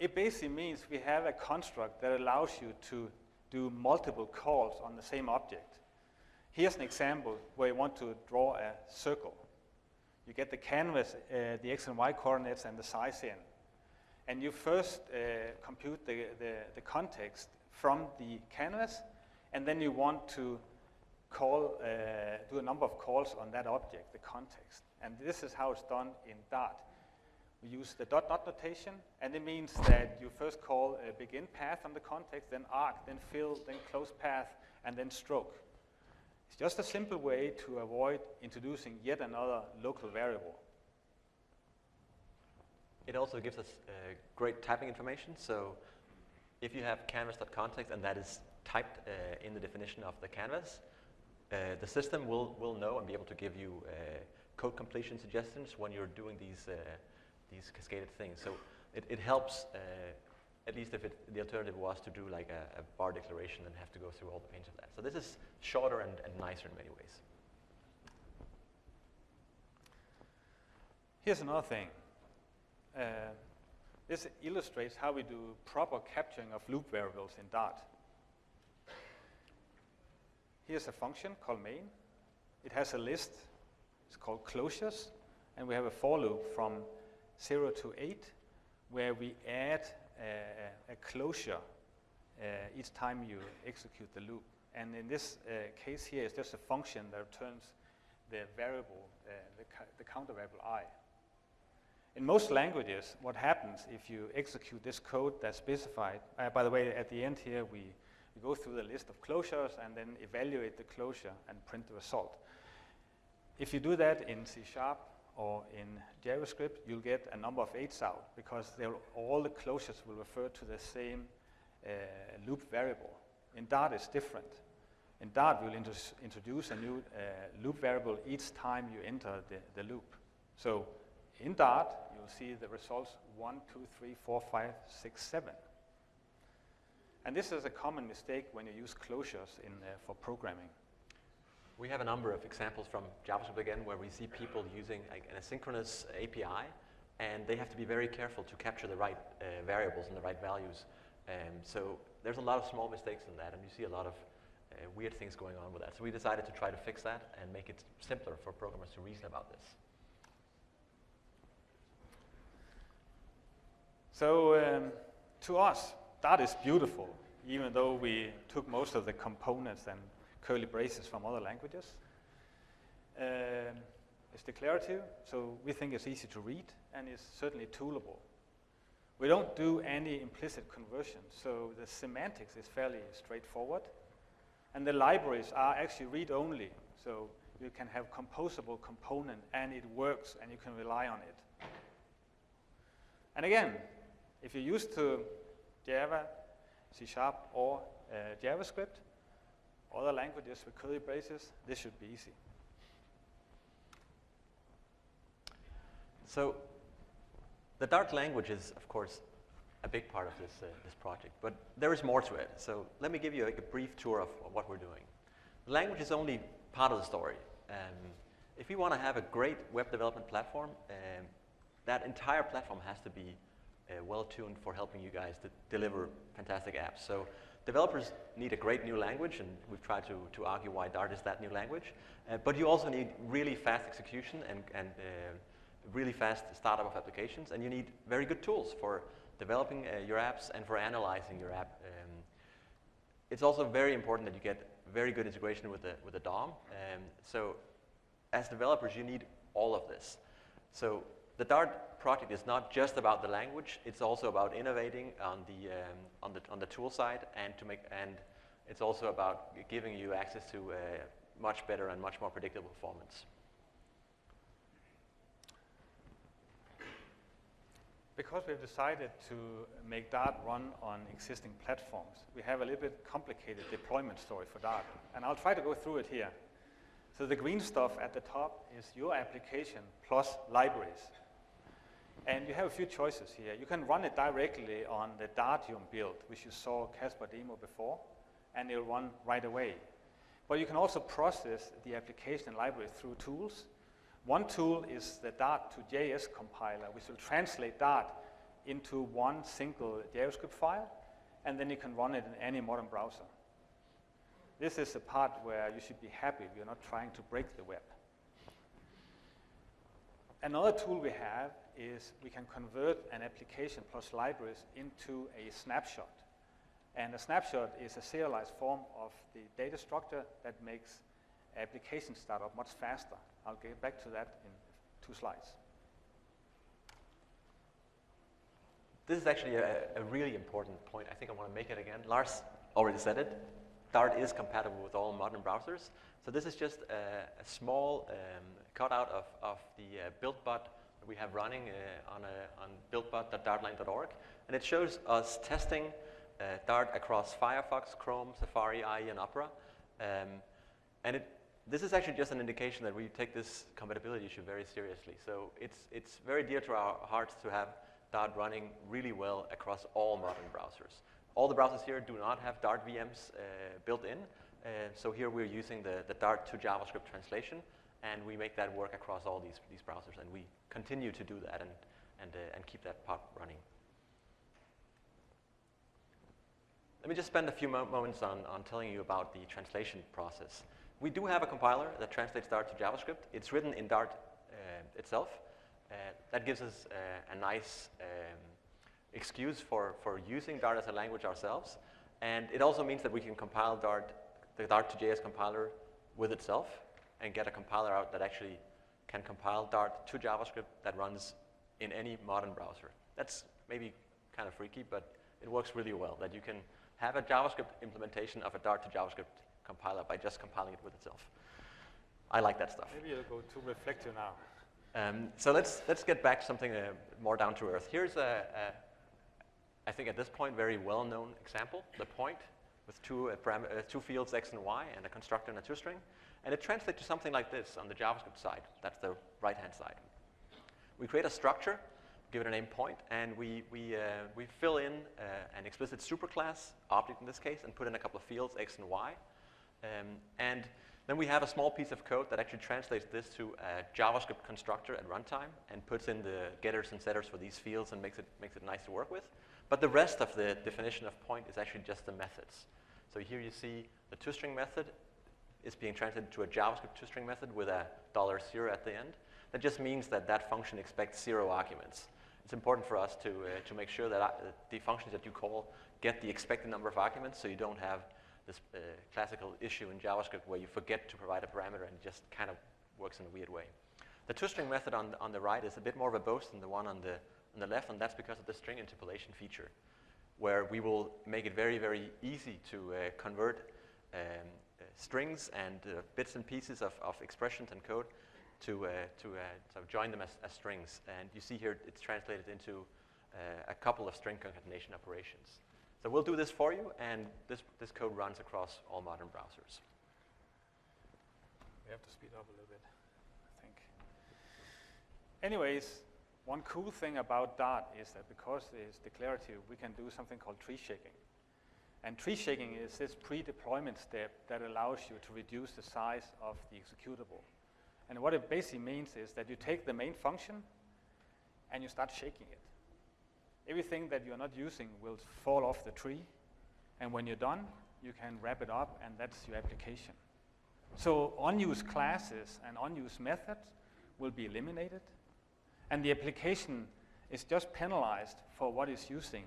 it basically means we have a construct that allows you to do multiple calls on the same object. Here's an example where you want to draw a circle. You get the canvas, uh, the x and y coordinates, and the size in. And you first uh, compute the, the, the context from the canvas, and then you want to call, uh, do a number of calls on that object, the context. And this is how it's done in Dart. We use the dot dot notation, and it means that you first call a begin path on the context, then arc, then fill, then close path, and then stroke. It's just a simple way to avoid introducing yet another local variable. It also gives us uh, great typing information. So if you have canvas.context and that is typed uh, in the definition of the canvas, uh, the system will, will know and be able to give you uh, code completion suggestions when you're doing these, uh, these cascaded things. So it, it helps, uh, at least if it, the alternative was to do like a, a, var declaration and have to go through all the pains of that. So this is shorter and, and nicer in many ways. Here's another thing. This illustrates how we do proper capturing of loop variables in Dart. Here's a function called main. It has a list. It's called closures. And we have a for loop from 0 to 8 where we add a, a closure uh, each time you execute the loop. And in this uh, case here, it's just a function that returns the variable, uh, the, the counter variable i. In most languages, what happens if you execute this code that's specified, uh, by the way, at the end here, we, we go through the list of closures and then evaluate the closure and print the result. If you do that in C Sharp or in JavaScript, you'll get a number of eights out because all the closures will refer to the same uh, loop variable. In Dart, it's different. In Dart, we'll introduce a new uh, loop variable each time you enter the, the loop. So in Dart, you'll see the results 1, 2, 3, 4, 5, 6, 7. And this is a common mistake when you use closures in, uh, for programming. We have a number of examples from JavaScript again where we see people using like, an asynchronous API and they have to be very careful to capture the right uh, variables and the right values. Um, so there's a lot of small mistakes in that and you see a lot of uh, weird things going on with that. So we decided to try to fix that and make it simpler for programmers to reason about this. So um, to us, that is beautiful, even though we took most of the components and curly braces from other languages. Um, it's declarative, so we think it's easy to read, and it's certainly toolable. We don't do any implicit conversion, so the semantics is fairly straightforward. And the libraries are actually read-only, so you can have composable component and it works and you can rely on it. And again, if you're used to Java, C Sharp, or uh, JavaScript, other languages with curly braces, this should be easy. So the Dart language is, of course, a big part of this, uh, this project, but there is more to it. So let me give you like, a brief tour of, of, what we're doing. The language is only part of the story. Um, if we want to have a great web development platform, um, that entire platform has to be uh, well tuned for helping you guys to deliver fantastic apps. So developers need a great new language, and we've tried to, to argue why Dart is that new language. Uh, but you also need really fast execution and, and uh, really fast startup of applications, and you need very good tools for developing uh, your apps and for analyzing your app. Um, it's also very important that you get very good integration with the, with the DOM. Um, so as developers, you need all of this. So the Dart project is not just about the language, it's also about innovating on the, um, on the, on the tool side and to make, and it's also about giving you access to uh, much better and much more predictable performance. Because we've decided to make Dart run on existing platforms, we have a little bit complicated deployment story for Dart. And I'll try to go through it here. So the green stuff at the top is your application plus libraries. And you have a few choices here. You can run it directly on the Dartium build, which you saw Kasper demo before, and it'll run right away. But you can also process the application library through tools one tool is the Dart to JS compiler, which will translate Dart into one single JavaScript file, and then you can run it in any modern browser. This is the part where you should be happy if you're not trying to break the web. Another tool we have is we can convert an application plus libraries into a snapshot. And a snapshot is a serialized form of the data structure that makes application startup much faster. I'll get back to that in two slides. This is actually a, a, really important point. I think I want to make it again. Lars already said it. Dart is compatible with all modern browsers. So this is just a, a small um, cutout of, of the uh, BuildBot we have running uh, on, on buildbot.dartlang.org. And it shows us testing uh, Dart across Firefox, Chrome, Safari, IE, and Opera. Um, and it this is actually just an indication that we take this compatibility issue very seriously. So it's, it's very dear to our hearts to have Dart running really well across all modern browsers. All the browsers here do not have Dart VMs uh, built in. So here we're using the, the Dart to JavaScript translation, and we make that work across all these, these browsers, and we continue to do that and, and, uh, and keep that part running. Let me just spend a few mo moments on, on telling you about the translation process. We do have a compiler that translates Dart to JavaScript. It's written in Dart uh, itself. Uh, that gives us uh, a nice um, excuse for, for using Dart as a language ourselves. And it also means that we can compile Dart, the Dart to JS compiler with itself and get a compiler out that actually can compile Dart to JavaScript that runs in any modern browser. That's maybe kind of freaky, but it works really well, that you can have a JavaScript implementation of a Dart to JavaScript compiler by just compiling it with itself. I like that stuff. Maybe you'll go too reflective now. Um, so let's, let's get back to something uh, more down to earth. Here's a, a, I think at this point, very well-known example, the point with two, uh, uh, two fields, x and y, and a constructor and a toString. And it translates to something like this on the JavaScript side. That's the right-hand side. We create a structure, give it a name point, and we, we, uh, we fill in uh, an explicit superclass object in this case, and put in a couple of fields, x and y. Um, and then we have a small piece of code that actually translates this to a JavaScript constructor at runtime and puts in the getters and setters for these fields and makes it, makes it nice to work with. But the rest of the definition of point is actually just the methods. So here you see the toString method is being translated to a JavaScript toString method with a dollar zero at the end. That just means that that function expects zero arguments. It's important for us to, uh, to make sure that uh, the functions that you call get the expected number of arguments so you don't have this uh, classical issue in JavaScript where you forget to provide a parameter and it just kind of works in a weird way. The toString method on, on the right is a bit more verbose than the one on the, on the left, and that's because of the string interpolation feature, where we will make it very, very easy to uh, convert um, uh, strings and uh, bits and pieces of, of expressions and code to, uh, to sort of join them as, as strings. And you see here it's translated into a couple of string concatenation operations. So we'll do this for you, and this, this code runs across all modern browsers. We have to speed up a little bit, I think. Anyways, one cool thing about Dart is that because it's declarative, we can do something called tree shaking. And tree shaking is this pre-deployment step that allows you to reduce the size of the executable. And what it basically means is that you take the main function and you start shaking it. Everything that you're not using will fall off the tree. And when you're done, you can wrap it up and that's your application. So unused classes and unused methods will be eliminated. And the application is just penalized for what it's using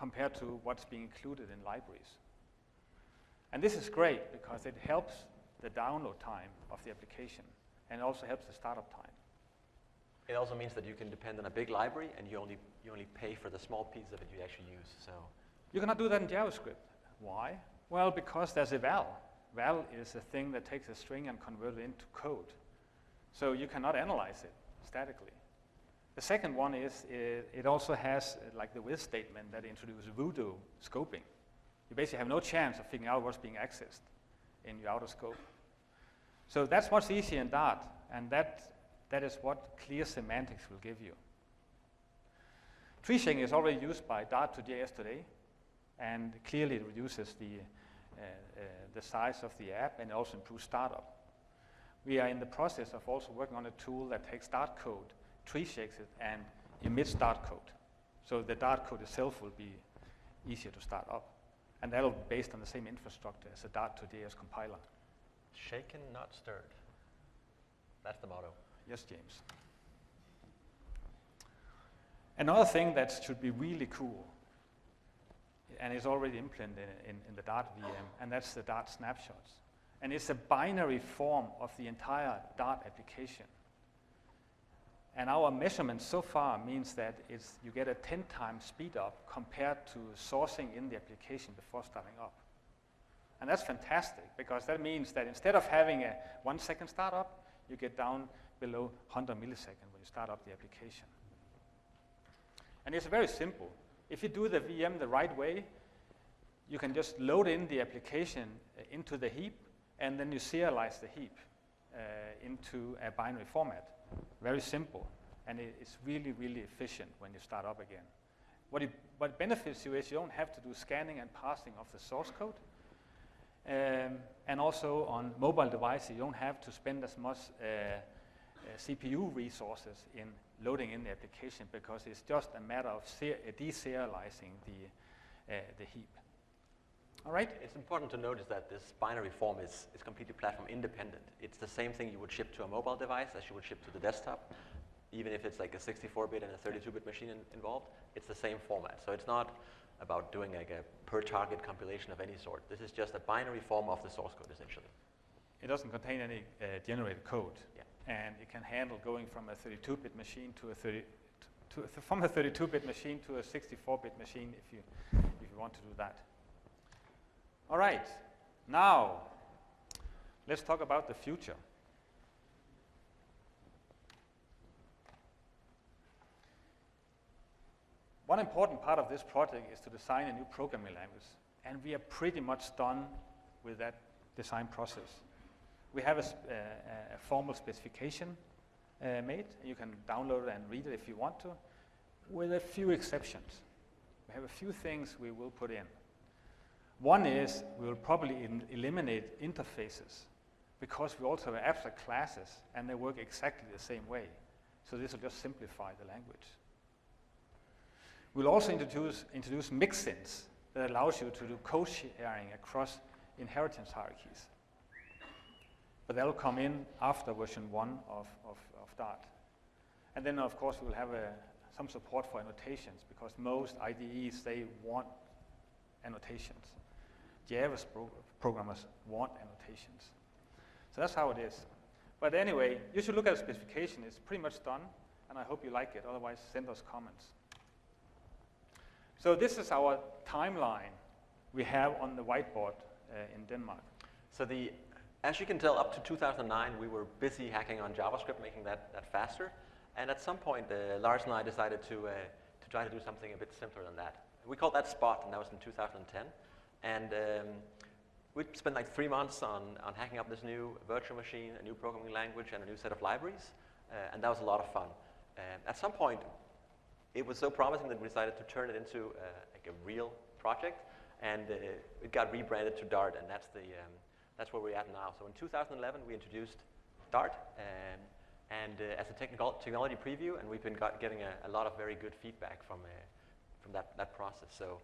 compared to what's being included in libraries. And this is great because it helps the download time of the application and also helps the startup time. It also means that you can depend on a big library and you only, you only pay for the small piece of it you actually use. So You cannot do that in JavaScript. Why? Well, because there's eval. Val is a thing that takes a string and converts it into code. So you cannot analyze it statically. The second one is it, it also has uh, like the with statement that introduces voodoo scoping. You basically have no chance of figuring out what's being accessed in your outer scope. So that's much easier in Dart, and that, that is what clear semantics will give you. Tree shaking is already used by Dart to JS today, and clearly it reduces the, uh, uh, the size of the app and also improves startup. We are in the process of also working on a tool that takes Dart code, tree shakes it, and emits Dart code. So the Dart code itself will be easier to start up. And that'll be based on the same infrastructure as a Dart to JS compiler. shaken, not stirred. That's the motto. Yes, James. Another thing that should be really cool, and is already implemented in, in, in the Dart VM, and that's the Dart snapshots. And it's a binary form of the entire Dart application. And our measurement so far means that it's, you get a 10 times speed up compared to sourcing in the application before starting up. And that's fantastic because that means that instead of having a one second startup, you get down below 100 milliseconds when you start up the application. And it's very simple. If you do the VM the right way, you can just load in the application uh, into the heap, and then you serialize the heap uh, into a binary format. Very simple, and it, it's really, really efficient when you start up again. What it, what benefits you is you don't have to do scanning and parsing of the source code. Um, and also on mobile devices, you don't have to spend as much uh, uh, CPU resources in loading in the application because it's just a matter of ser- deserializing the, uh, the heap. All right? It's important to notice that this binary form is, is completely platform independent. It's the same thing you would ship to a mobile device as you would ship to the desktop. Even if it's like a 64-bit and a 32-bit machine in, involved, it's the same format. So it's not about doing like a per target compilation of any sort. This is just a binary form of the source code essentially. It doesn't contain any uh, generated code. Yeah. And it can handle going from a 32-bit machine to a 30, to, to, from a 32-bit machine to a 64-bit machine if you, if you want to do that. All right, now let's talk about the future. One important part of this project is to design a new programming language, and we are pretty much done with that design process. We have a, sp- uh, a formal specification uh, made. You can download it and read it if you want to, with a few exceptions. We have a few things we will put in. One is we will probably eliminate interfaces because we also have abstract classes and they work exactly the same way. So this will just simplify the language. We'll also introduce, introduce mixins that allows you to do co-sharing across inheritance hierarchies. But that'll come in after version 1 of, of, of Dart. And then, of course, we'll have a, some support for annotations because most IDEs, they want annotations. Java's programmers want annotations. So that's how it is. But anyway, you should look at the specification. It's pretty much done. and I hope you like it. Otherwise, send us comments. So this is our timeline we have on the whiteboard uh, in Denmark. So the, as you can tell, up to 2009, we were busy hacking on JavaScript, making that, that faster. And at some point, uh, Lars and I decided to, uh, to try to do something a bit simpler than that. We called that Spot, and that was in 2010. And um, we spent like three months on, on hacking up this new virtual machine, a new programming language, and a new set of libraries. Uh, and that was a lot of fun. Um, at some point, it was so promising that we decided to turn it into uh, like a real project. And uh, it got rebranded to Dart, and that's, the, um, that's where we're at now. So in 2011, we introduced Dart. Um, and uh, as a technical technology preview, and we've been got, getting a, a, lot of very good feedback from, uh, from that, that process. So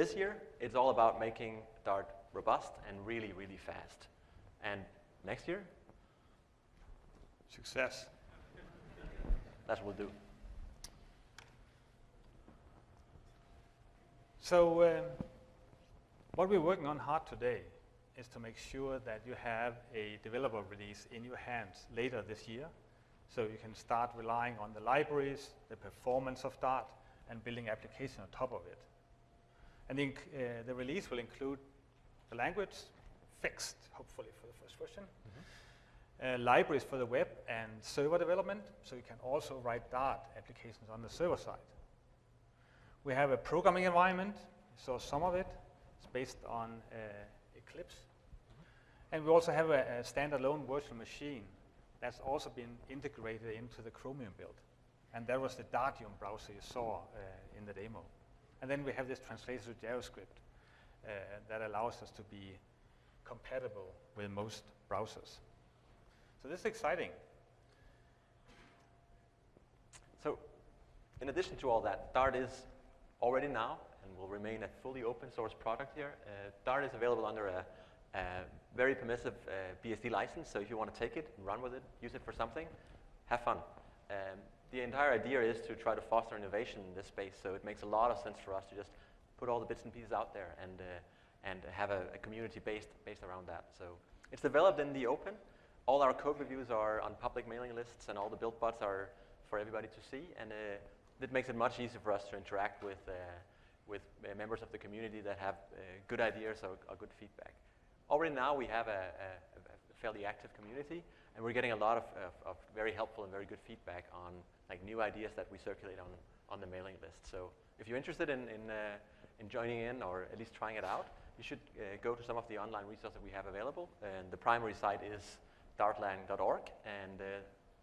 this year, it's all about making Dart robust and really, really fast. And next year? Success. That's what we'll do. So um, what we're working on hard today is to make sure that you have a developer release in your hands later this year. So you can start relying on the libraries, the performance of Dart, and building application on top of it. And the, uh, the release will include the language, fixed, hopefully for the first version, mm -hmm. uh, libraries for the web and server development, so you can also write Dart applications on the server side. We have a programming environment, you saw some of it, it's based on uh, Eclipse. Mm -hmm. And we also have a, a standalone virtual machine that's also been integrated into the Chromium build. And that was the Dartium browser you saw uh, in the demo. And then we have this translated to JavaScript uh, that allows us to be compatible with most browsers. So this is exciting. So in addition to all that, Dart is already now and will remain a fully open source product here. Uh, Dart is available under a, a very permissive uh, BSD license, so if you want to take it run with it, use it for something, have fun. Um, the entire idea is to try to foster innovation in this space, so it makes a lot of sense for us to just put all the bits and pieces out there and, uh, and have a, a, community based, based around that. So it's developed in the open. All our code reviews are on public mailing lists, and all the build bots are for everybody to see, and uh, it makes it much easier for us to interact with, uh, with uh, members of the community that have uh, good ideas or, or, good feedback. Already now we have a, a, a fairly active community, and we're getting a lot of, of, of, very helpful and very good feedback on like new ideas that we circulate on, on the mailing list. So if you're interested in, in, uh, in joining in or at least trying it out, you should uh, go to some of the online resources that we have available. And the primary site is dartlang.org, and uh,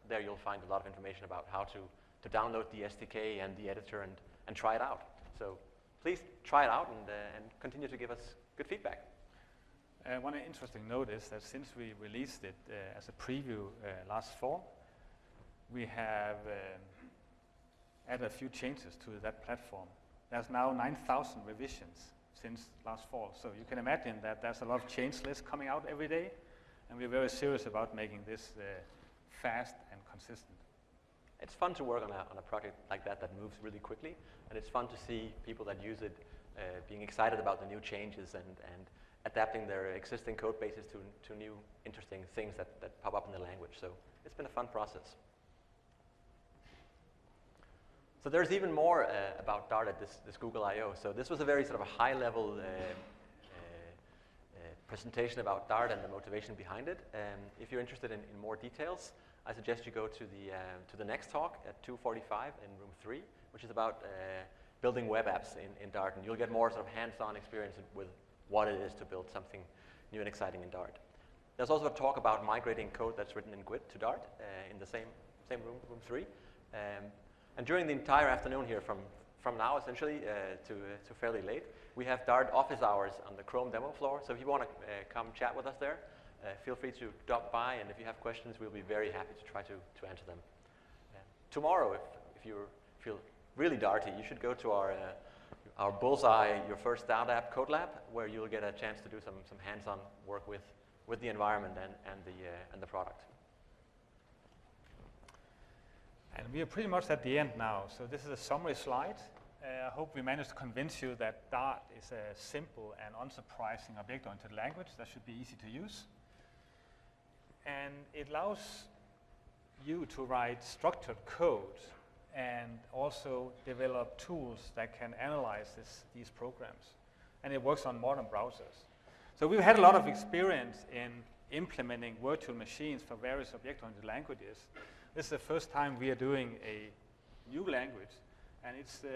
there you'll find a lot of information about how to, to download the SDK and the editor and, and try it out. So please try it out and, uh, and continue to give us good feedback. Uh, one interesting note is that since we released it uh, as a preview last fall, we have um, added a few changes to that platform. There's now 9,000 revisions since last fall. So you can imagine that there's a lot of change lists coming out every day, and we're very serious about making this uh, fast and consistent. It's fun to work on a, on a project like that that moves really quickly, and it's fun to see people that use it uh, being excited about the new changes and, and adapting their existing code bases to, to new interesting things that, that pop up in the language. So it's been a fun process. So there's even more uh, about Dart at this, this, Google I/O So this was a very sort of a high-level uh, uh, uh, presentation about Dart and the motivation behind it. Um, if you're interested in, in, more details, I suggest you go to the, uh, to the next talk at 2.45 in room 3, which is about building web apps in, in Dart. And you'll get more sort of hands-on experience with what it is to build something new and exciting in Dart. There's also a talk about migrating code that's written in GWT to Dart in the same, same room, room 3. Um, and during the entire afternoon here, from, from now essentially uh, to, to fairly late, we have Dart office hours on the Chrome demo floor. So if you want to uh, come chat with us there, uh, feel free to drop by. And if you have questions, we'll be very happy to try to, to answer them. tomorrow, if, if you feel really darty, you should go to our, uh, our Bullseye, your first Dart app code lab, where you'll get a chance to do some, some hands-on work with, with the environment and, and, the, uh, and the product. And we are pretty much at the end now. So this is a summary slide. Uh, I hope we managed to convince you that Dart is a simple and unsurprising object-oriented language that should be easy to use. And it allows you to write structured code and also develop tools that can analyze this, these programs. And it works on modern browsers. So we've had a lot of experience in implementing virtual machines for various object-oriented languages. This is the first time we are doing a new language, and it's, uh,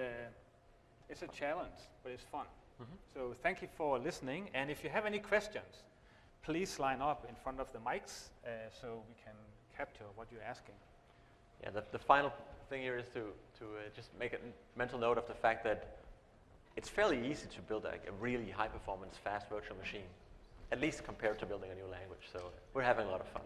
it's a challenge, but it's fun. Mhm. So thank you for listening, and if you have any questions, please line up in front of the mics uh, so we can capture what you're asking. Yeah, the, the final thing here is to, to uh, just make a mental note of the fact that it's fairly easy to build a, a really high performance, fast virtual machine, at least compared to building a new language. So we're having a lot of fun.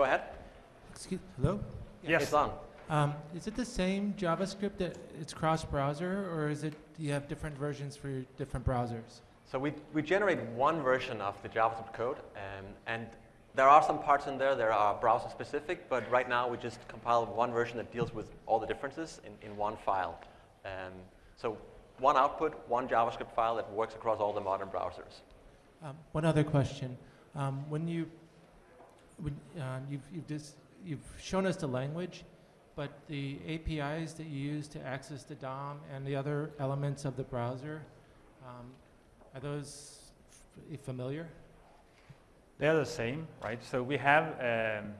Go ahead. Excuse, hello? Yes. It's on. Um, is it the same JavaScript that it's cross-browser, or is it, do you have different versions for your different browsers? So we, we generate one version of the JavaScript code, um, and there are some parts in there that are browser specific, but right now we just compiled one version that deals with all the differences in, in one file. Um, so one output, one JavaScript file that works across all the modern browsers. Um, one other question. Um, when you, when, um, you've, you've, dis, you've shown us the language, but the APIs that you use to access the DOM and the other elements of the browser, um, are those familiar? They're the same, right? So we have, um,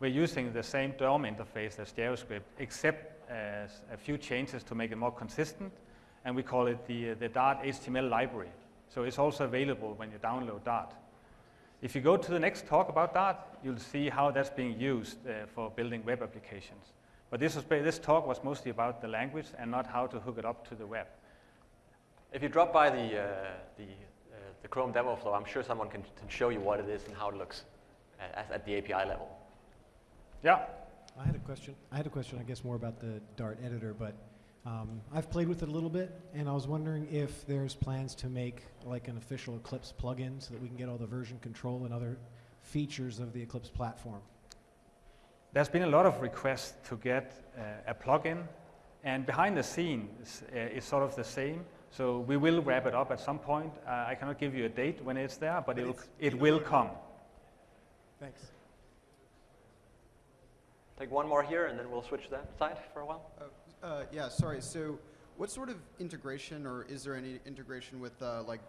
we're using the same DOM interface as JavaScript, except as a few changes to make it more consistent, and we call it the, the Dart HTML library. So it's also available when you download Dart. If you go to the next talk about Dart, you'll see how that's being used uh, for building web applications. But this, was, this talk was mostly about the language and not how to hook it up to the web. If you drop by the, uh, the, uh, the Chrome demo flow, I'm sure someone can, can show you what it is and how it looks uh, at, at the API level. Yeah, I had a question. I had a question, I guess, more about the Dart editor, but um, I've played with it a little bit, and I was wondering if there's plans to make like an official Eclipse plugin so that we can get all the version control and other features of the Eclipse platform. There's been a lot of requests to get uh, a plugin, and behind the scenes, uh, it's sort of the same. So we will wrap it up at some point. Uh, I cannot give you a date when it's there, but, But it'll, it's- it will come. Thanks. Take one more here, and then we'll switch that side for a while. Uh, yeah, sorry. So, what sort of integration, or is there any integration with uh, like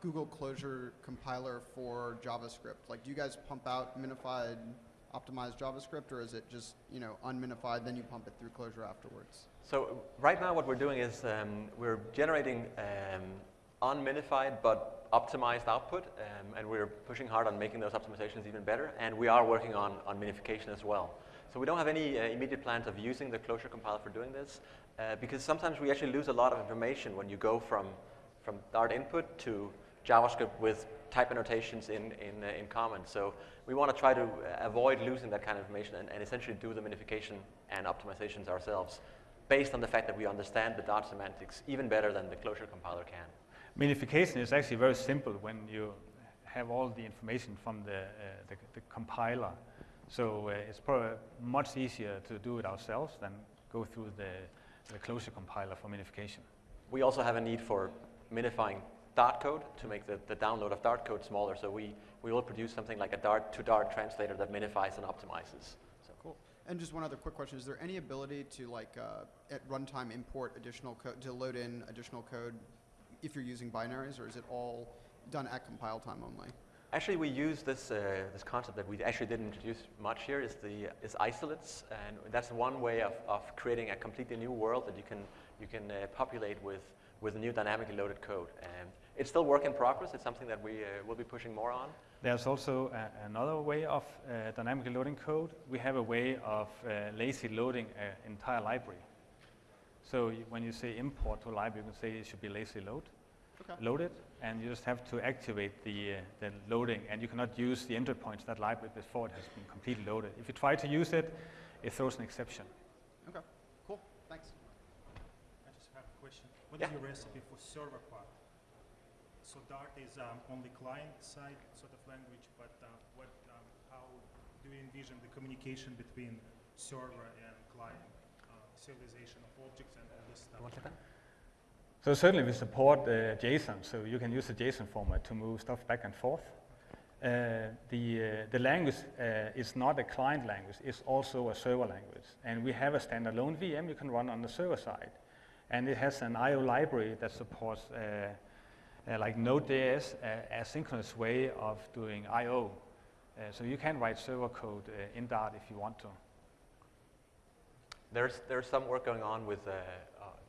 Google Closure compiler for JavaScript? Like, do you guys pump out minified, optimized JavaScript, or is it just you know unminified, then you pump it through Closure afterwards? So right now what we're doing is um, we're generating um, unminified but optimized output, um, and we're pushing hard on making those optimizations even better, and we are working on, on minification as well. So we don't have any uh, immediate plans of using the closure compiler for doing this, uh, because sometimes we actually lose a lot of information when you go from, from Dart input to JavaScript with type annotations in, in, uh, in common. So we want to try to uh, avoid losing that kind of information and, and essentially do the minification and optimizations ourselves based on the fact that we understand the Dart semantics even better than the closure compiler can. Minification is actually very simple when you have all the information from the, uh, the, the compiler. So uh, it's probably much easier to do it ourselves than go through the, the closure compiler for minification. We also have a need for minifying Dart code to make the, the download of Dart code smaller. So we, we will produce something like a Dart to Dart translator that minifies and optimizes. So Cool. And just one other quick question: Is there any ability to like uh, at runtime import additional code to load in additional code if you're using binaries, or is it all done at compile time only? Actually, we use this, uh, this concept that we actually didn't introduce much here is the is isolates, and that's one way of, of creating a completely new world that you can you can uh, populate with with new dynamically loaded code. And it's still work in progress. It's something that we uh, will be pushing more on. There's also a, another way of uh, dynamically loading code. We have a way of uh, lazy loading an entire library. So when you say import to a library, you can say it should be lazy load, Okay. loaded, and you just have to activate the, uh, the loading, and you cannot use the entry points of that library before it has been completely loaded. If you try to use it, it throws an exception. Okay. Cool. Thanks. I just have a question. What is Yeah. your recipe for server part? So Dart is um, only client-side sort of language, but uh, what, um, how do you envision the communication between server and client, uh, serialization of objects and all this stuff? Want to take that? So certainly we support uh, JSON, so you can use the JSON format to move stuff back and forth. Uh, the, uh, the language uh, is not a client language, it's also a server language. And we have a standalone VM you can run on the server side. And it has an I/O library that supports uh, uh, like Node.js, a asynchronous way of doing I/O So you can write server code in Dart if you want to. There's, there's some work going on with,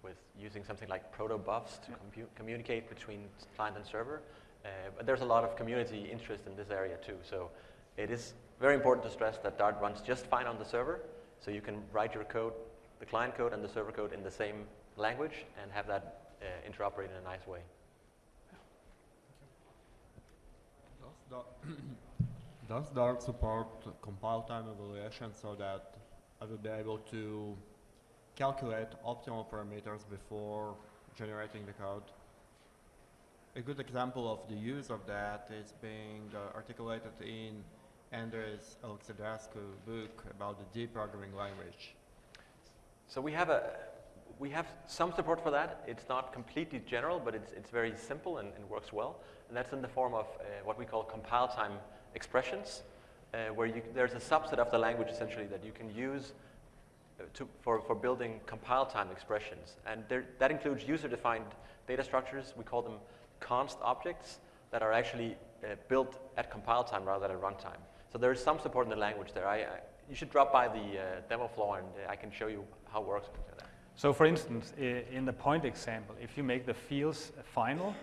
with using something like protobufs to communicate between client and server. Uh, but there's a lot of community interest in this area too. So it is very important to stress that Dart runs just fine on the server. So you can write your code, the client code and the server code in the same language and have that uh, interoperate in a nice way. Does Dart support compile time evaluation so that I will be able to calculate optimal parameters before generating the code? A good example of the use of that is being uh, articulated in Andrei Alexandrescu book about the D programming language. So we have a we have some support for that. It's not completely general, but it's, it's very simple and, and works well. And that's in the form of uh, what we call compile time expressions, uh, where you, there's a subset of the language essentially that you can use to, for, for building compile time expressions. And there, that includes user-defined data structures. We call them const objects that are actually uh, built at compile time rather than at runtime. So there is some support in the language there. I, I, you should drop by the uh, demo floor and uh, I can show you how it works. So for instance, in the point example, if you make the fields final,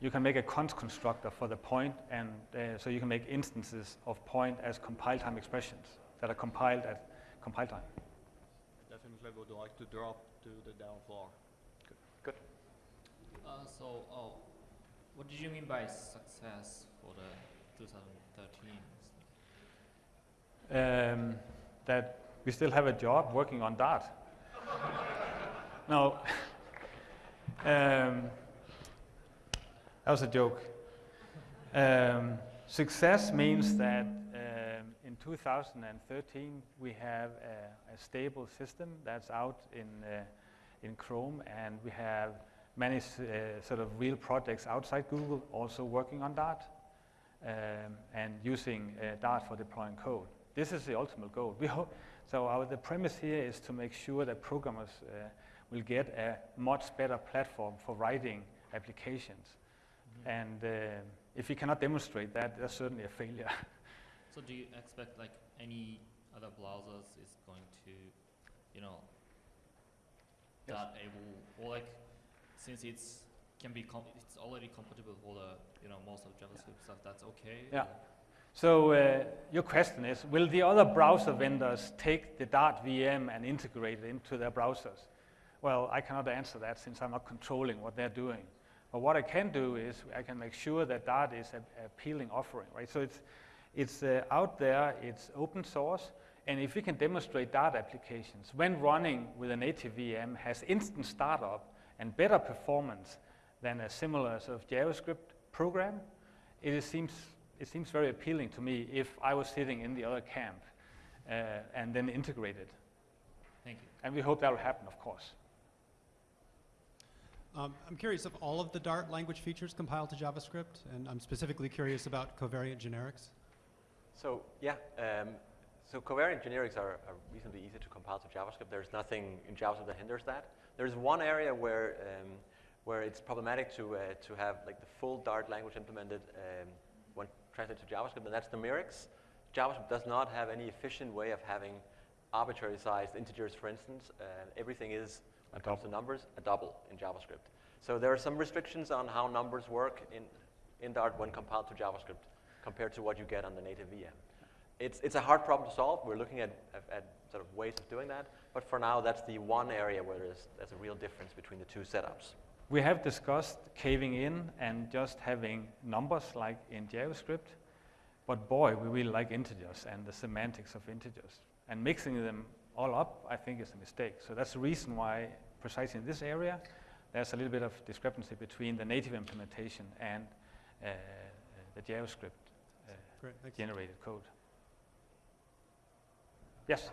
you can make a const constructor for the point, and uh, so you can make instances of point as compile time expressions that are compiled at compile time. I definitely would like to drop to the down floor. Good. Uh, so, oh, what did you mean by success for the 2013? Um, that we still have a job working on Dart. no, um, that was a joke. Um, success means that in 2013 we have a, a stable system that's out in, uh, in Chrome and we have many uh, sort of real projects outside Google also working on Dart um, and using uh, Dart for deploying code. This is the ultimate goal. We hope, so our, the premise here is to make sure that programmers uh, will get a much better platform for writing applications. And uh, if we cannot demonstrate that, that's certainly a failure. So, do you expect like any other browsers is going to, you know, Yes. that able or like since it's can be it's already compatible with all the you know most of JavaScript stuff. That's okay. Yeah. So uh, your question is, will the other browser vendors take the Dart VM and integrate it into their browsers? Well, I cannot answer that since I'm not controlling what they're doing. But what I can do is I can make sure that Dart is an appealing offering, right? So it's, it's uh, out there, it's open source, and if we can demonstrate Dart applications when running with a native VM has instant startup and better performance than a similar sort of JavaScript program, it is seems, it seems very appealing to me if I was sitting in the other camp uh, and then integrated. Thank you. And we hope that will happen, of course. Um, I'm curious if all of the Dart language features compile to JavaScript, and I'm specifically curious about covariant generics. So yeah, um, so covariant generics are, are reasonably easy to compile to JavaScript. There's nothing in JavaScript that hinders that. There's one area where um, where it's problematic to uh, to have like the full Dart language implemented um, when translated to JavaScript, and that's numerics. JavaScript does not have any efficient way of having arbitrary sized integers, for instance. Uh, everything is, when it comes to numbers, a double in JavaScript. So there are some restrictions on how numbers work in, in Dart when compiled to JavaScript compared to what you get on the native VM. It's, it's a hard problem to solve. We're looking at, at, at sort of ways of doing that. But for now, that's the one area where there's, there's a real difference between the two setups. We have discussed caving in and just having numbers like in JavaScript, but boy, we really like integers and the semantics of integers. And mixing them all up, I think, is a mistake. So that's the reason why, precisely in this area, there's a little bit of discrepancy between the native implementation and uh, the JavaScript Great, thanks. generated code. Yes?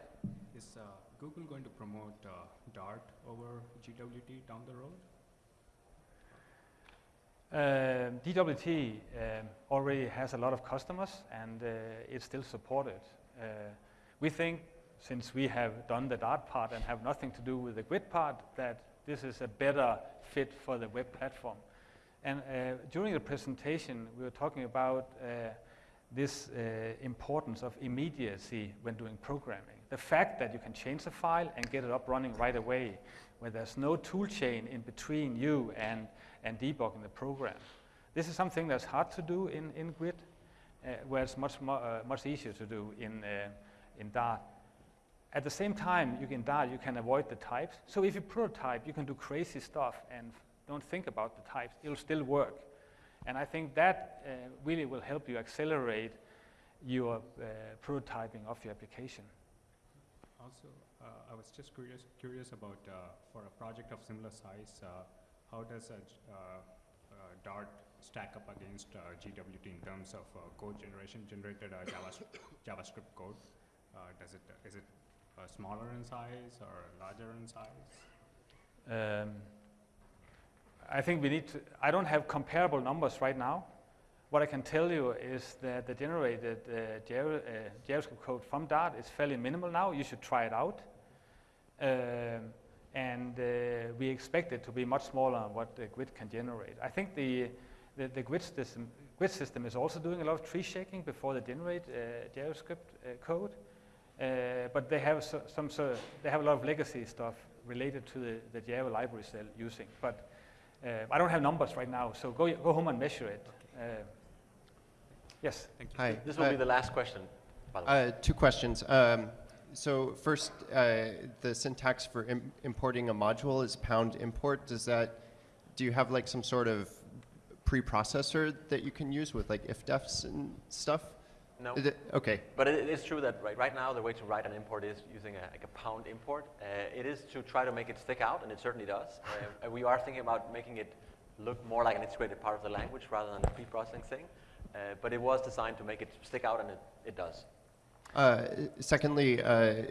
Is uh, Google going to promote uh, Dart over GWT down the road? Um, GWT um, already has a lot of customers and uh, it's still supported. Uh, we think since we have done the Dart part and have nothing to do with the Grid part, that this is a better fit for the web platform. And uh, during the presentation, we were talking about uh, this uh, importance of immediacy when doing programming. The fact that you can change a file and get it up running right away, where there's no tool chain in between you and, and debugging the program. This is something that's hard to do in, in GWT, uh, where it's much, uh, much easier to do in, uh, in Dart. At the same time, you can Dart, you can avoid the types. So if you prototype, you can do crazy stuff and don't think about the types. It'll still work. And I think that uh, really will help you accelerate your uh, prototyping of your application. Also, uh, I was just curious, curious about uh, for a project of similar size, uh, how does a uh, Dart stack up against uh, GWT in terms of uh, code generation, generated uh, JavaScript, code? Uh, does it is it uh, smaller in size or larger in size? Um, I think we need to, I don't have comparable numbers right now. What I can tell you is that the generated uh, uh, JavaScript code from Dart is fairly minimal now. You should try it out. Um, and uh, we expect it to be much smaller than what the GWT can generate. I think the, the, the GWT, system, GWT system is also doing a lot of tree shaking before they generate uh, JavaScript uh, code. Uh, but they have so, some sort of, they have a lot of legacy stuff related to the, the Java libraries they're using. But uh, I don't have numbers right now, so go, go home and measure it. Uh, yes. Thank you. Hi. This will Uh, be the last question, by the way. Uh, two questions. Um, so first, uh, the syntax for Im- importing a module is pound import. Does that, do you have like some sort of preprocessor that you can use with like if-defs and stuff? No. Is it- Okay, But it, it is true that right, right now the way to write an import is using a, like a pound import. Uh, it is to try to make it stick out, and it certainly does. Uh, we are thinking about making it look more like an integrated part of the language rather than a pre-processing thing. Uh, but it was designed to make it stick out, and it, it does. Uh, secondly, uh,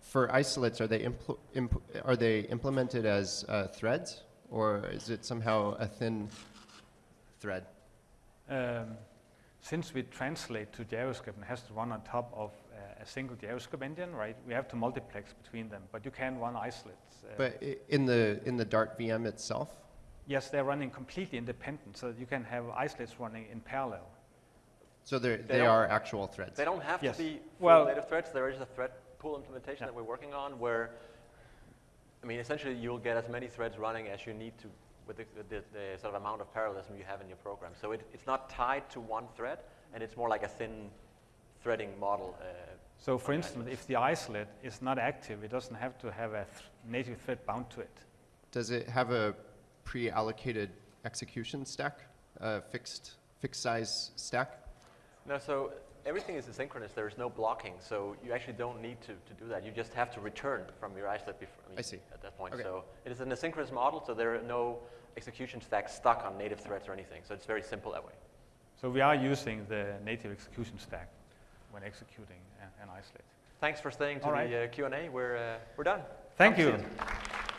for isolates, are they, impl- imp- are they implemented as uh, threads, or is it somehow a thin thread? Um, since we translate to JavaScript and has to run on top of uh, a single JavaScript engine, right? We have to multiplex between them, but you can run isolates. Uh, But in the in the Dart VM itself, yes, they're running completely independent, so you can have isolates running in parallel. so they're, They they are actual threads. They don't have Yes. to be full Well- native threads. There is a thread pool implementation Yeah. that we're working on where, I mean, essentially you'll get as many threads running as you need to with the, the, the sort of amount of parallelism you have in your program. So it, it's not tied to one thread, and it's more like a thin threading model. Uh, So for instance, if the isolate is not active, it doesn't have to have a th- native thread bound to it. Does it have a pre-allocated execution stack, a fixed fixed size stack? no, so everything is asynchronous. There is no blocking, so you actually don't need to, to do that. You just have to return from your isolate before, I see. at that point. Okay. So it is an asynchronous model, so there are no execution stack stuck on native threads or anything. So it's very simple that way. So we are using the native execution stack when executing an, an isolate. Thanks for staying to right. the uh, Q&A. We're, uh, we're done. Thank to you.